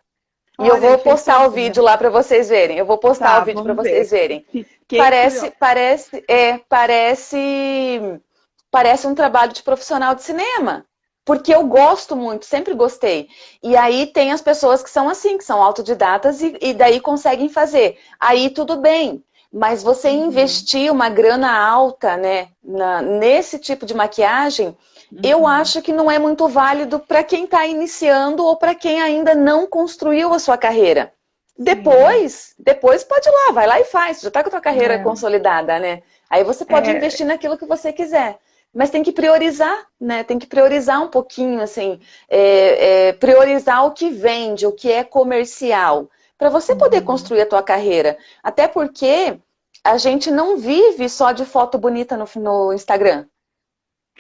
E eu vou postar o vídeo lá para vocês verem. Eu vou postar tá, o vídeo para vocês verem. parece, parece, é, parece, parece um trabalho de profissional de cinema. Porque eu gosto muito, sempre gostei. E aí tem as pessoas que são assim, que são autodidatas e, e daí conseguem fazer. Aí tudo bem. Mas você uhum. investir uma grana alta, né, na, nesse tipo de maquiagem, Uhum. Eu acho que não é muito válido para quem está iniciando ou para quem ainda não construiu a sua carreira. Depois, depois pode ir lá, vai lá e faz. Já está com a tua carreira é. consolidada, né? Aí você pode é. investir naquilo que você quiser. Mas tem que priorizar, né? Tem que priorizar um pouquinho, assim, é, é priorizar o que vende, o que é comercial, para você poder uhum. construir a tua carreira. Até porque a gente não vive só de foto bonita no, no Instagram.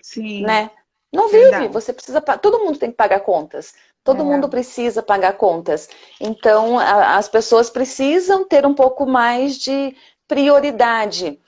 Sim. Né? Não vive, você precisa. Todo mundo tem que pagar contas. Todo é. mundo precisa pagar contas. Então, a, as pessoas precisam ter um pouco mais de prioridade.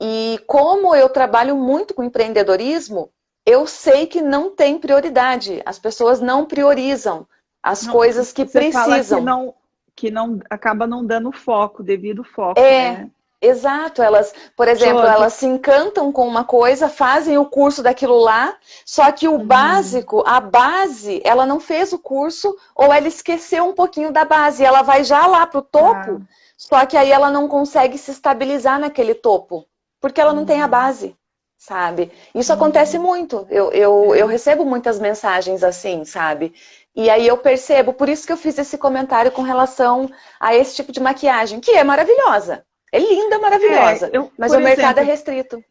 E como eu trabalho muito com empreendedorismo, eu sei que não tem prioridade. As pessoas não priorizam as não, coisas que precisam. que não, que não acaba não dando foco, devido foco. É, né? Exato, elas, por exemplo, elas se encantam com uma coisa, fazem o curso daquilo lá, só que o uhum. básico, a base, ela não fez o curso ou ela esqueceu um pouquinho da base, ela vai já lá para o topo, ah. só que aí ela não consegue se estabilizar naquele topo, porque ela não tem a base, sabe? Isso uhum. acontece muito, eu, eu, é. eu recebo muitas mensagens assim, sabe? E aí eu percebo, por isso que eu fiz esse comentário com relação a esse tipo de maquiagem, que é maravilhosa. É linda, maravilhosa, é, eu, mas o mercado é restrito.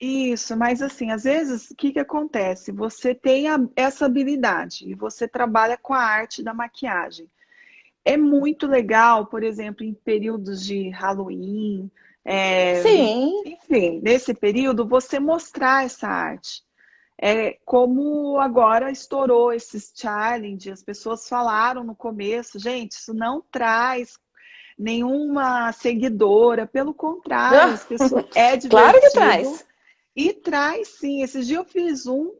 Isso, mas assim, às vezes, o que, que acontece? Você tem a, essa habilidade e você trabalha com a arte da maquiagem. É muito legal, por exemplo, em períodos de Halloween, é, Sim. enfim, nesse período, você mostrar essa arte. É, como agora estourou esses challenge, as pessoas falaram no começo, gente, isso não traz nenhuma seguidora, pelo contrário, as pessoas, *laughs* é divertido. Claro que traz. E traz sim. Esses dias eu fiz um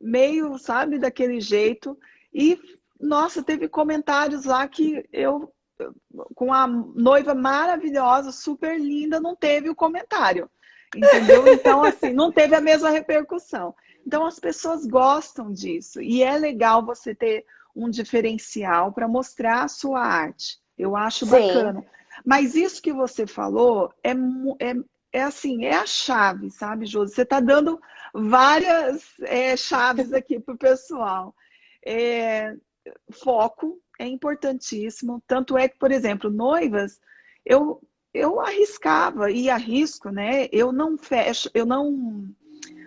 meio, sabe, daquele jeito. E, nossa, teve comentários lá que eu, com a noiva maravilhosa, super linda, não teve o comentário. Entendeu? Então, assim, não teve a mesma repercussão. Então, as pessoas gostam disso. E é legal você ter um diferencial para mostrar a sua arte. Eu acho Sim. bacana. Mas isso que você falou é, é, é assim, é a chave, sabe, Josi? Você está dando várias é, chaves aqui para o pessoal. É, foco é importantíssimo. Tanto é que, por exemplo, noivas, eu, eu arriscava e arrisco, né? Eu não fecho, eu não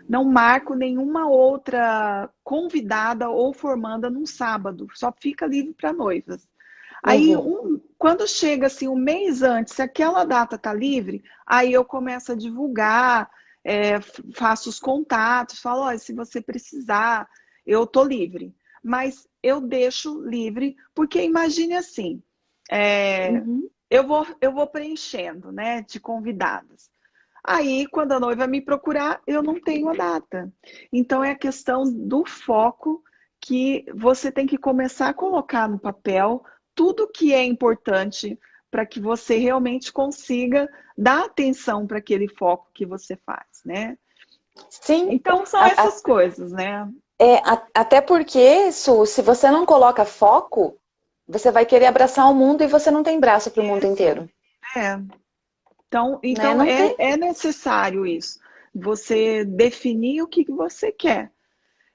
não marco nenhuma outra convidada ou formanda num sábado, só fica livre para noivas. Aí, uhum. um, quando chega assim um mês antes, se aquela data tá livre, aí eu começo a divulgar, é, faço os contatos, falo, olha, se você precisar, eu tô livre. Mas eu deixo livre, porque imagine assim, é, uhum. eu, vou, eu vou preenchendo, né, de convidados. Aí, quando a noiva me procurar, eu não tenho a data. Então, é a questão do foco que você tem que começar a colocar no papel tudo que é importante para que você realmente consiga dar atenção para aquele foco que você faz, né? Sim. Então são essas a, coisas, né? É, a, até porque, Su, se você não coloca foco, você vai querer abraçar o mundo e você não tem braço para o mundo inteiro. É. Então, então né? é, é necessário isso. Você definir o que você quer.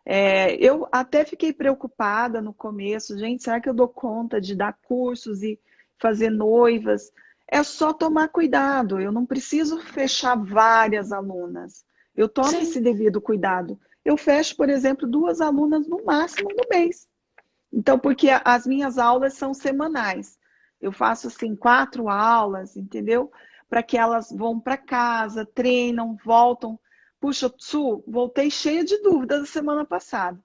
É, eu até fiquei preocupada no começo, gente, será que eu dou conta de dar cursos e fazer noivas? É só tomar cuidado, eu não preciso fechar várias alunas. Eu tomo Sim. esse devido cuidado. Eu fecho, por exemplo, duas alunas no máximo no mês. Então, porque as minhas aulas são semanais. Eu faço assim quatro aulas, entendeu? Para que elas vão para casa, treinam, voltam Puxa, Su, voltei cheia de dúvidas da semana passada.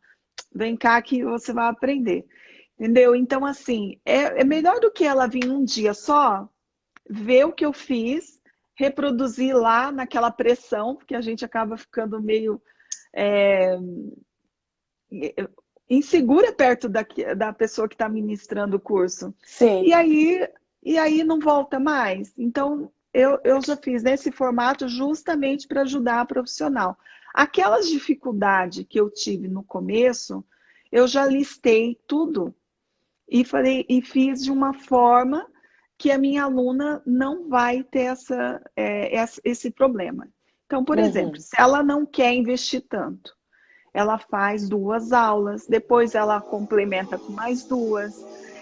Vem cá que você vai aprender. Entendeu? Então, assim, é, é melhor do que ela vir um dia só, ver o que eu fiz, reproduzir lá naquela pressão, porque a gente acaba ficando meio é, insegura perto da, da pessoa que está ministrando o curso. Sim. E aí, e aí não volta mais. Então, eu, eu já fiz nesse formato justamente para ajudar a profissional. Aquelas dificuldades que eu tive no começo, eu já listei tudo e falei e fiz de uma forma que a minha aluna não vai ter essa, é, esse problema. Então, por uhum. exemplo, se ela não quer investir tanto, ela faz duas aulas, depois ela complementa com mais duas,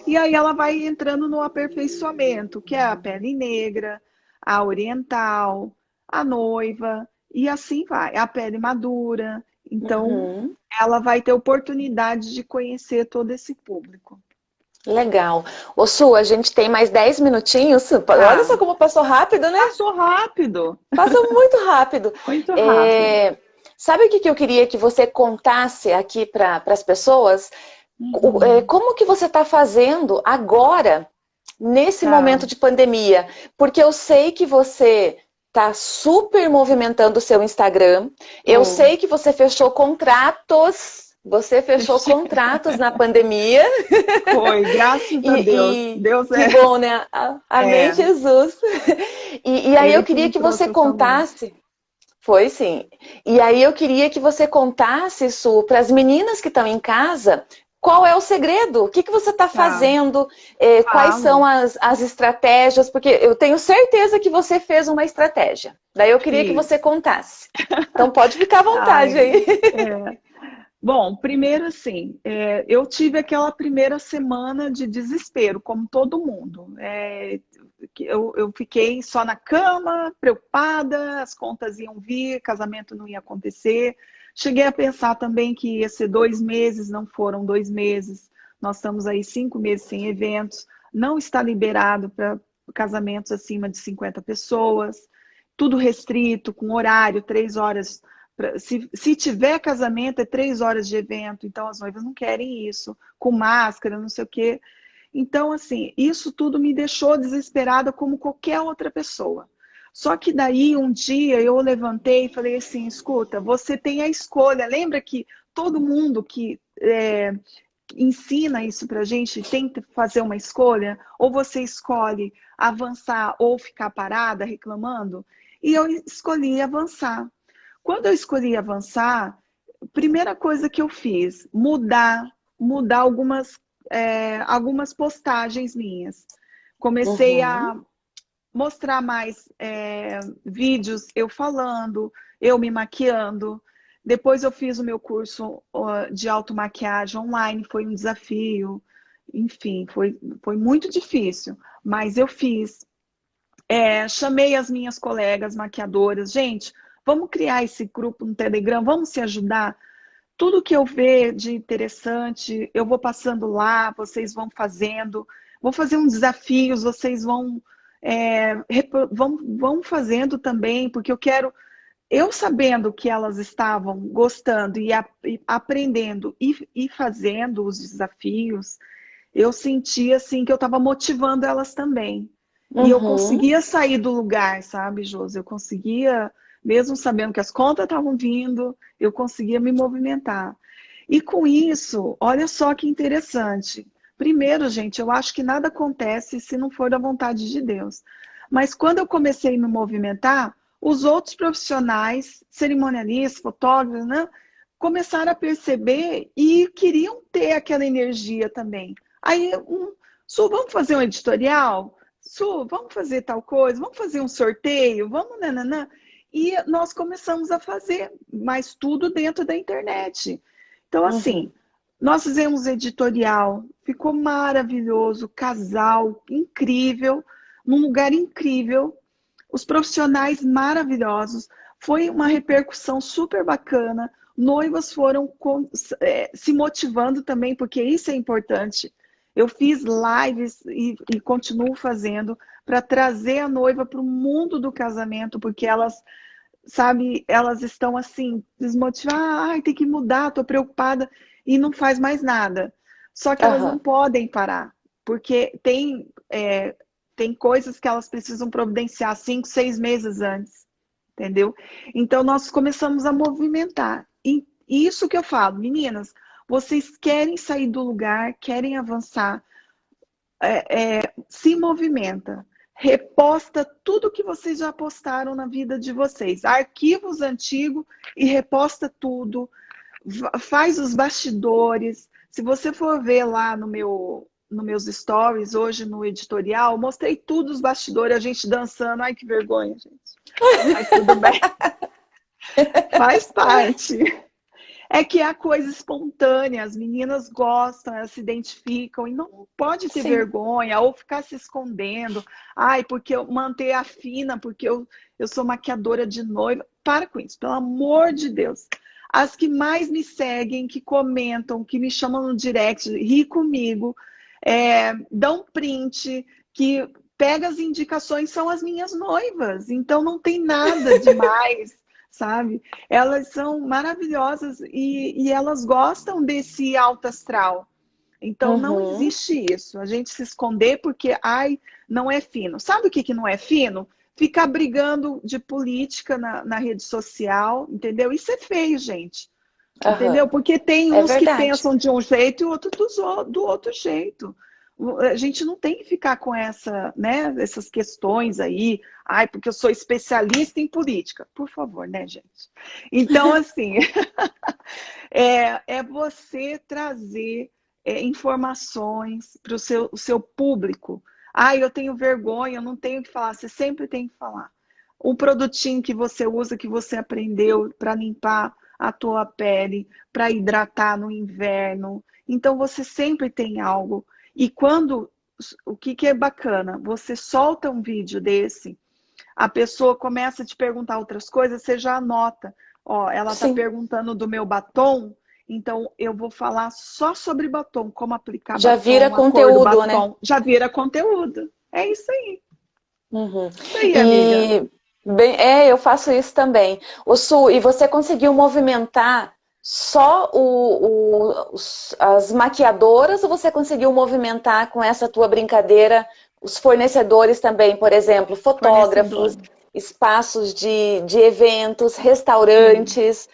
e aí ela vai entrando no aperfeiçoamento, que é a pele negra, a oriental, a noiva, e assim vai, a pele madura. Então, uhum. ela vai ter oportunidade de conhecer todo esse público. Legal. Ô Su, a gente tem mais 10 minutinhos. Ah. Olha só como passou rápido, né? Passou rápido. Passou muito rápido. *laughs* Muito rápido. É... Sabe o que eu queria que você contasse aqui para as pessoas? Uhum. É, como que você está fazendo agora, nesse tá. momento de pandemia? Porque eu sei que você está super movimentando o seu Instagram. Eu sei que você fechou contratos você fechou *laughs* contratos na pandemia. Foi, graças a Deus. E, Deus é. Que bom, né? Amém, é. Jesus. E, e aí eu queria que você contasse. Foi sim. E aí eu queria que você contasse isso para as meninas que estão em casa. Qual é o segredo? O que, que você está tá. fazendo? É, quais são as, as estratégias? Porque eu tenho certeza que você fez uma estratégia. Daí eu queria que você contasse. Então pode ficar à *laughs* vontade Ai, aí. É. Bom, primeiro assim, é, eu tive aquela primeira semana de desespero, como todo mundo. É, eu, eu, fiquei só na cama, preocupada, as contas iam vir, casamento não ia acontecer. Cheguei a pensar também que ia ser dois meses, não foram dois meses. Nós estamos aí cinco meses sem eventos. Não está liberado para casamentos acima de 50 pessoas. Tudo restrito, com horário, três horas se, se tiver casamento, é três horas de evento, então as noivas não querem isso, com máscara, não sei o quê. Então, assim, isso tudo me deixou desesperada como qualquer outra pessoa. Só que daí, um dia, eu levantei e falei assim, escuta, você tem a escolha. Lembra que todo mundo que é, ensina isso pra gente tem que fazer uma escolha? Ou você escolhe avançar ou ficar parada reclamando? E eu escolhi avançar. Quando eu escolhi avançar, primeira coisa que eu fiz, mudar, mudar algumas, é, algumas postagens minhas. Comecei uhum. a mostrar mais é, vídeos eu falando, eu me maquiando. Depois eu fiz o meu curso de automaquiagem online, foi um desafio. Enfim, foi, foi muito difícil, mas eu fiz. É, chamei as minhas colegas maquiadoras. Gente, Vamos criar esse grupo no Telegram, vamos se ajudar. Tudo que eu ver de interessante, eu vou passando lá, vocês vão fazendo. Vou fazer uns desafios, vocês vão, é, vão, vão fazendo também, porque eu quero eu sabendo que elas estavam gostando e, a, e aprendendo e, e, fazendo os desafios, eu sentia assim que eu estava motivando elas também. Uhum. E eu uhum. conseguia sair do lugar, sabe, Josi? Eu conseguia mesmo sabendo que as contas estavam vindo, eu conseguia me movimentar. E com isso, olha só que interessante. Primeiro, gente, eu acho que nada acontece se não for da vontade de Deus. Mas quando eu comecei a me movimentar, os outros profissionais, cerimonialistas, fotógrafos, né, começaram a perceber e queriam ter aquela energia também. Aí, um, Su, vamos fazer um editorial? Su, vamos fazer tal coisa? Vamos fazer um sorteio? Vamos, nananã. E nós começamos a fazer, mas tudo dentro da internet. Então, assim, uhum. nós fizemos editorial, ficou maravilhoso, casal incrível, num lugar incrível, os profissionais maravilhosos, foi uma repercussão super bacana, noivas foram é, se motivando também, porque isso é importante. Eu fiz lives e, e continuo fazendo para trazer a noiva para o mundo do casamento, porque elas, sabe, elas estão assim, desmotivadas, ai, tem que mudar, estou preocupada, e não faz mais nada. Só que uhum. elas não podem parar, porque tem, é, tem coisas que elas precisam providenciar cinco, seis meses antes, entendeu? Então, nós começamos a movimentar. E isso que eu falo, meninas, vocês querem sair do lugar, querem avançar, é, é, se movimenta. Reposta tudo que vocês já postaram na vida de vocês. Arquivos antigos e reposta tudo. Faz os bastidores. Se você for ver lá no meu nos meus stories, hoje no editorial, mostrei tudo os bastidores, a gente dançando. Ai, que vergonha, gente. Mas tudo bem. *laughs* Faz parte. É que é a coisa espontânea, as meninas gostam, elas se identificam e não pode ter Sim. vergonha ou ficar se escondendo. Ai, porque eu manter a fina, porque eu, eu sou maquiadora de noiva. Para com isso, pelo amor de Deus. As que mais me seguem, que comentam, que me chamam no direct, ri comigo, é, dão print, que pega as indicações, são as minhas noivas. Então não tem nada *laughs* demais sabe? Elas são maravilhosas e, e elas gostam desse alto astral. Então uhum. não existe isso. A gente se esconder porque, ai, não é fino. Sabe o que, que não é fino? Ficar brigando de política na, na rede social, entendeu? Isso é feio, gente. Uhum. Entendeu? Porque tem é uns é que pensam de um jeito e outros do, do outro jeito a gente não tem que ficar com essa, né, essas questões aí, ai, porque eu sou especialista em política. Por favor, né, gente? Então, *laughs* assim, *laughs* é, é você trazer é, informações para o seu, o seu público. Ai, eu tenho vergonha, eu não tenho que falar. Você sempre tem que falar. Um produtinho que você usa, que você aprendeu para limpar a tua pele, para hidratar no inverno. Então, você sempre tem algo e quando, o que, que é bacana? Você solta um vídeo desse, a pessoa começa a te perguntar outras coisas, você já anota. Ó, ela está perguntando do meu batom, então eu vou falar só sobre batom, como aplicar já batom, vira conteúdo, né? Já vira conteúdo. É isso aí. Uhum. Isso aí, amiga. E... Bem, é, eu faço isso também. O Su, e você conseguiu movimentar só o, o, as maquiadoras ou você conseguiu movimentar com essa tua brincadeira os fornecedores também, por exemplo, fotógrafos, espaços de, de eventos, restaurantes,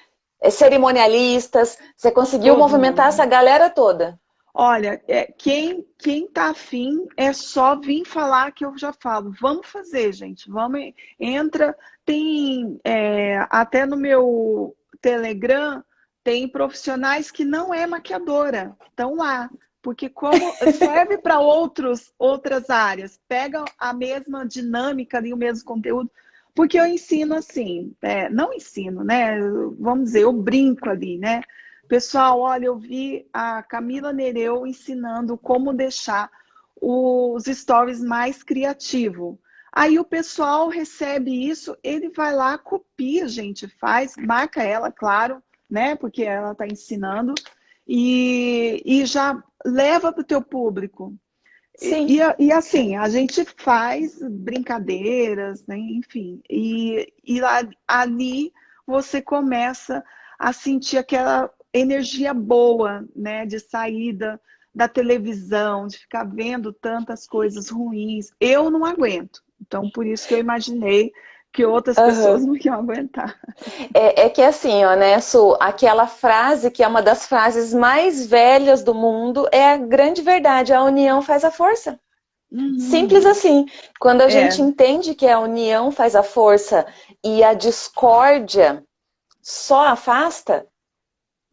hum. cerimonialistas. Você conseguiu Todo movimentar mundo. essa galera toda? Olha, é, quem, quem tá afim é só vir falar que eu já falo. Vamos fazer, gente. Vamos, entra, tem é, até no meu Telegram tem profissionais que não é maquiadora, estão lá. Porque como serve para outros outras áreas, pega a mesma dinâmica ali, o mesmo conteúdo. Porque eu ensino assim, é, não ensino, né? Vamos dizer, eu brinco ali, né? Pessoal, olha, eu vi a Camila Nereu ensinando como deixar os stories mais criativo. Aí o pessoal recebe isso, ele vai lá, copia, gente, faz, marca ela, claro, né? Porque ela está ensinando e, e já leva para o teu público. Sim. E, e, assim, a gente faz brincadeiras, né? enfim, e, e lá, ali você começa a sentir aquela energia boa, né? De saída da televisão, de ficar vendo tantas coisas ruins. Eu não aguento. Então, por isso que eu imaginei que outras uhum. pessoas não iam aguentar. É, é, que assim, ó, né, Su, aquela frase que é uma das frases mais velhas do mundo é a grande verdade, a união faz a força. Uhum. Simples assim. Quando a é. gente entende que a união faz a força e a discórdia só afasta,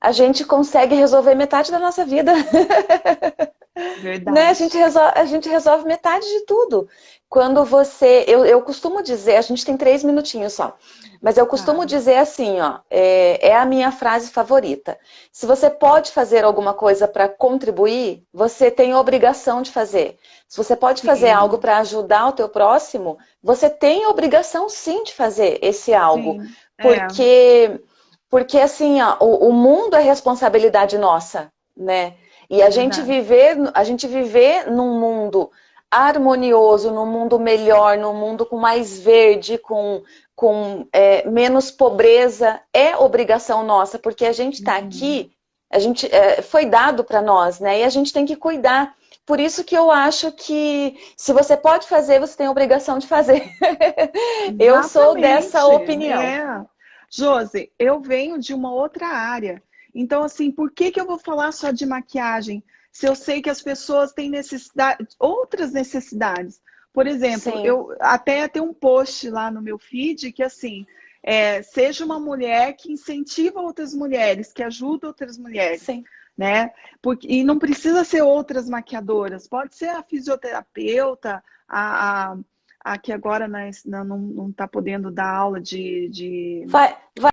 a gente consegue resolver metade da nossa vida. *laughs* Verdade. né? a, gente resolve, a gente resolve metade de tudo. Quando você... Eu, eu costumo dizer, a gente tem três minutinhos só, mas eu costumo ah. dizer assim, ó, é, é a minha frase favorita. Se você pode fazer alguma coisa para contribuir, você tem obrigação de fazer. Se você pode fazer sim. algo para ajudar o teu próximo, você tem obrigação sim de fazer esse algo. Sim. É. Porque, é. porque assim, ó, o, o mundo é responsabilidade nossa, né? E a gente viver, a gente viver num mundo harmonioso, num mundo melhor, num mundo com mais verde, com, com é, menos pobreza, é obrigação nossa, porque a gente está uhum. aqui, a gente é, foi dado para nós, né? E a gente tem que cuidar. Por isso que eu acho que se você pode fazer, você tem a obrigação de fazer. *laughs* eu sou dessa opinião. É. Josi, eu venho de uma outra área. Então, assim, por que, que eu vou falar só de maquiagem? Se eu sei que as pessoas têm necessidade, outras necessidades. Por exemplo, Sim. eu até tem um post lá no meu feed que assim, é, seja uma mulher que incentiva outras mulheres, que ajuda outras mulheres. Sim. Né? Porque, e não precisa ser outras maquiadoras, pode ser a fisioterapeuta, a, a, a que agora não está podendo dar aula de. de... Vai, vai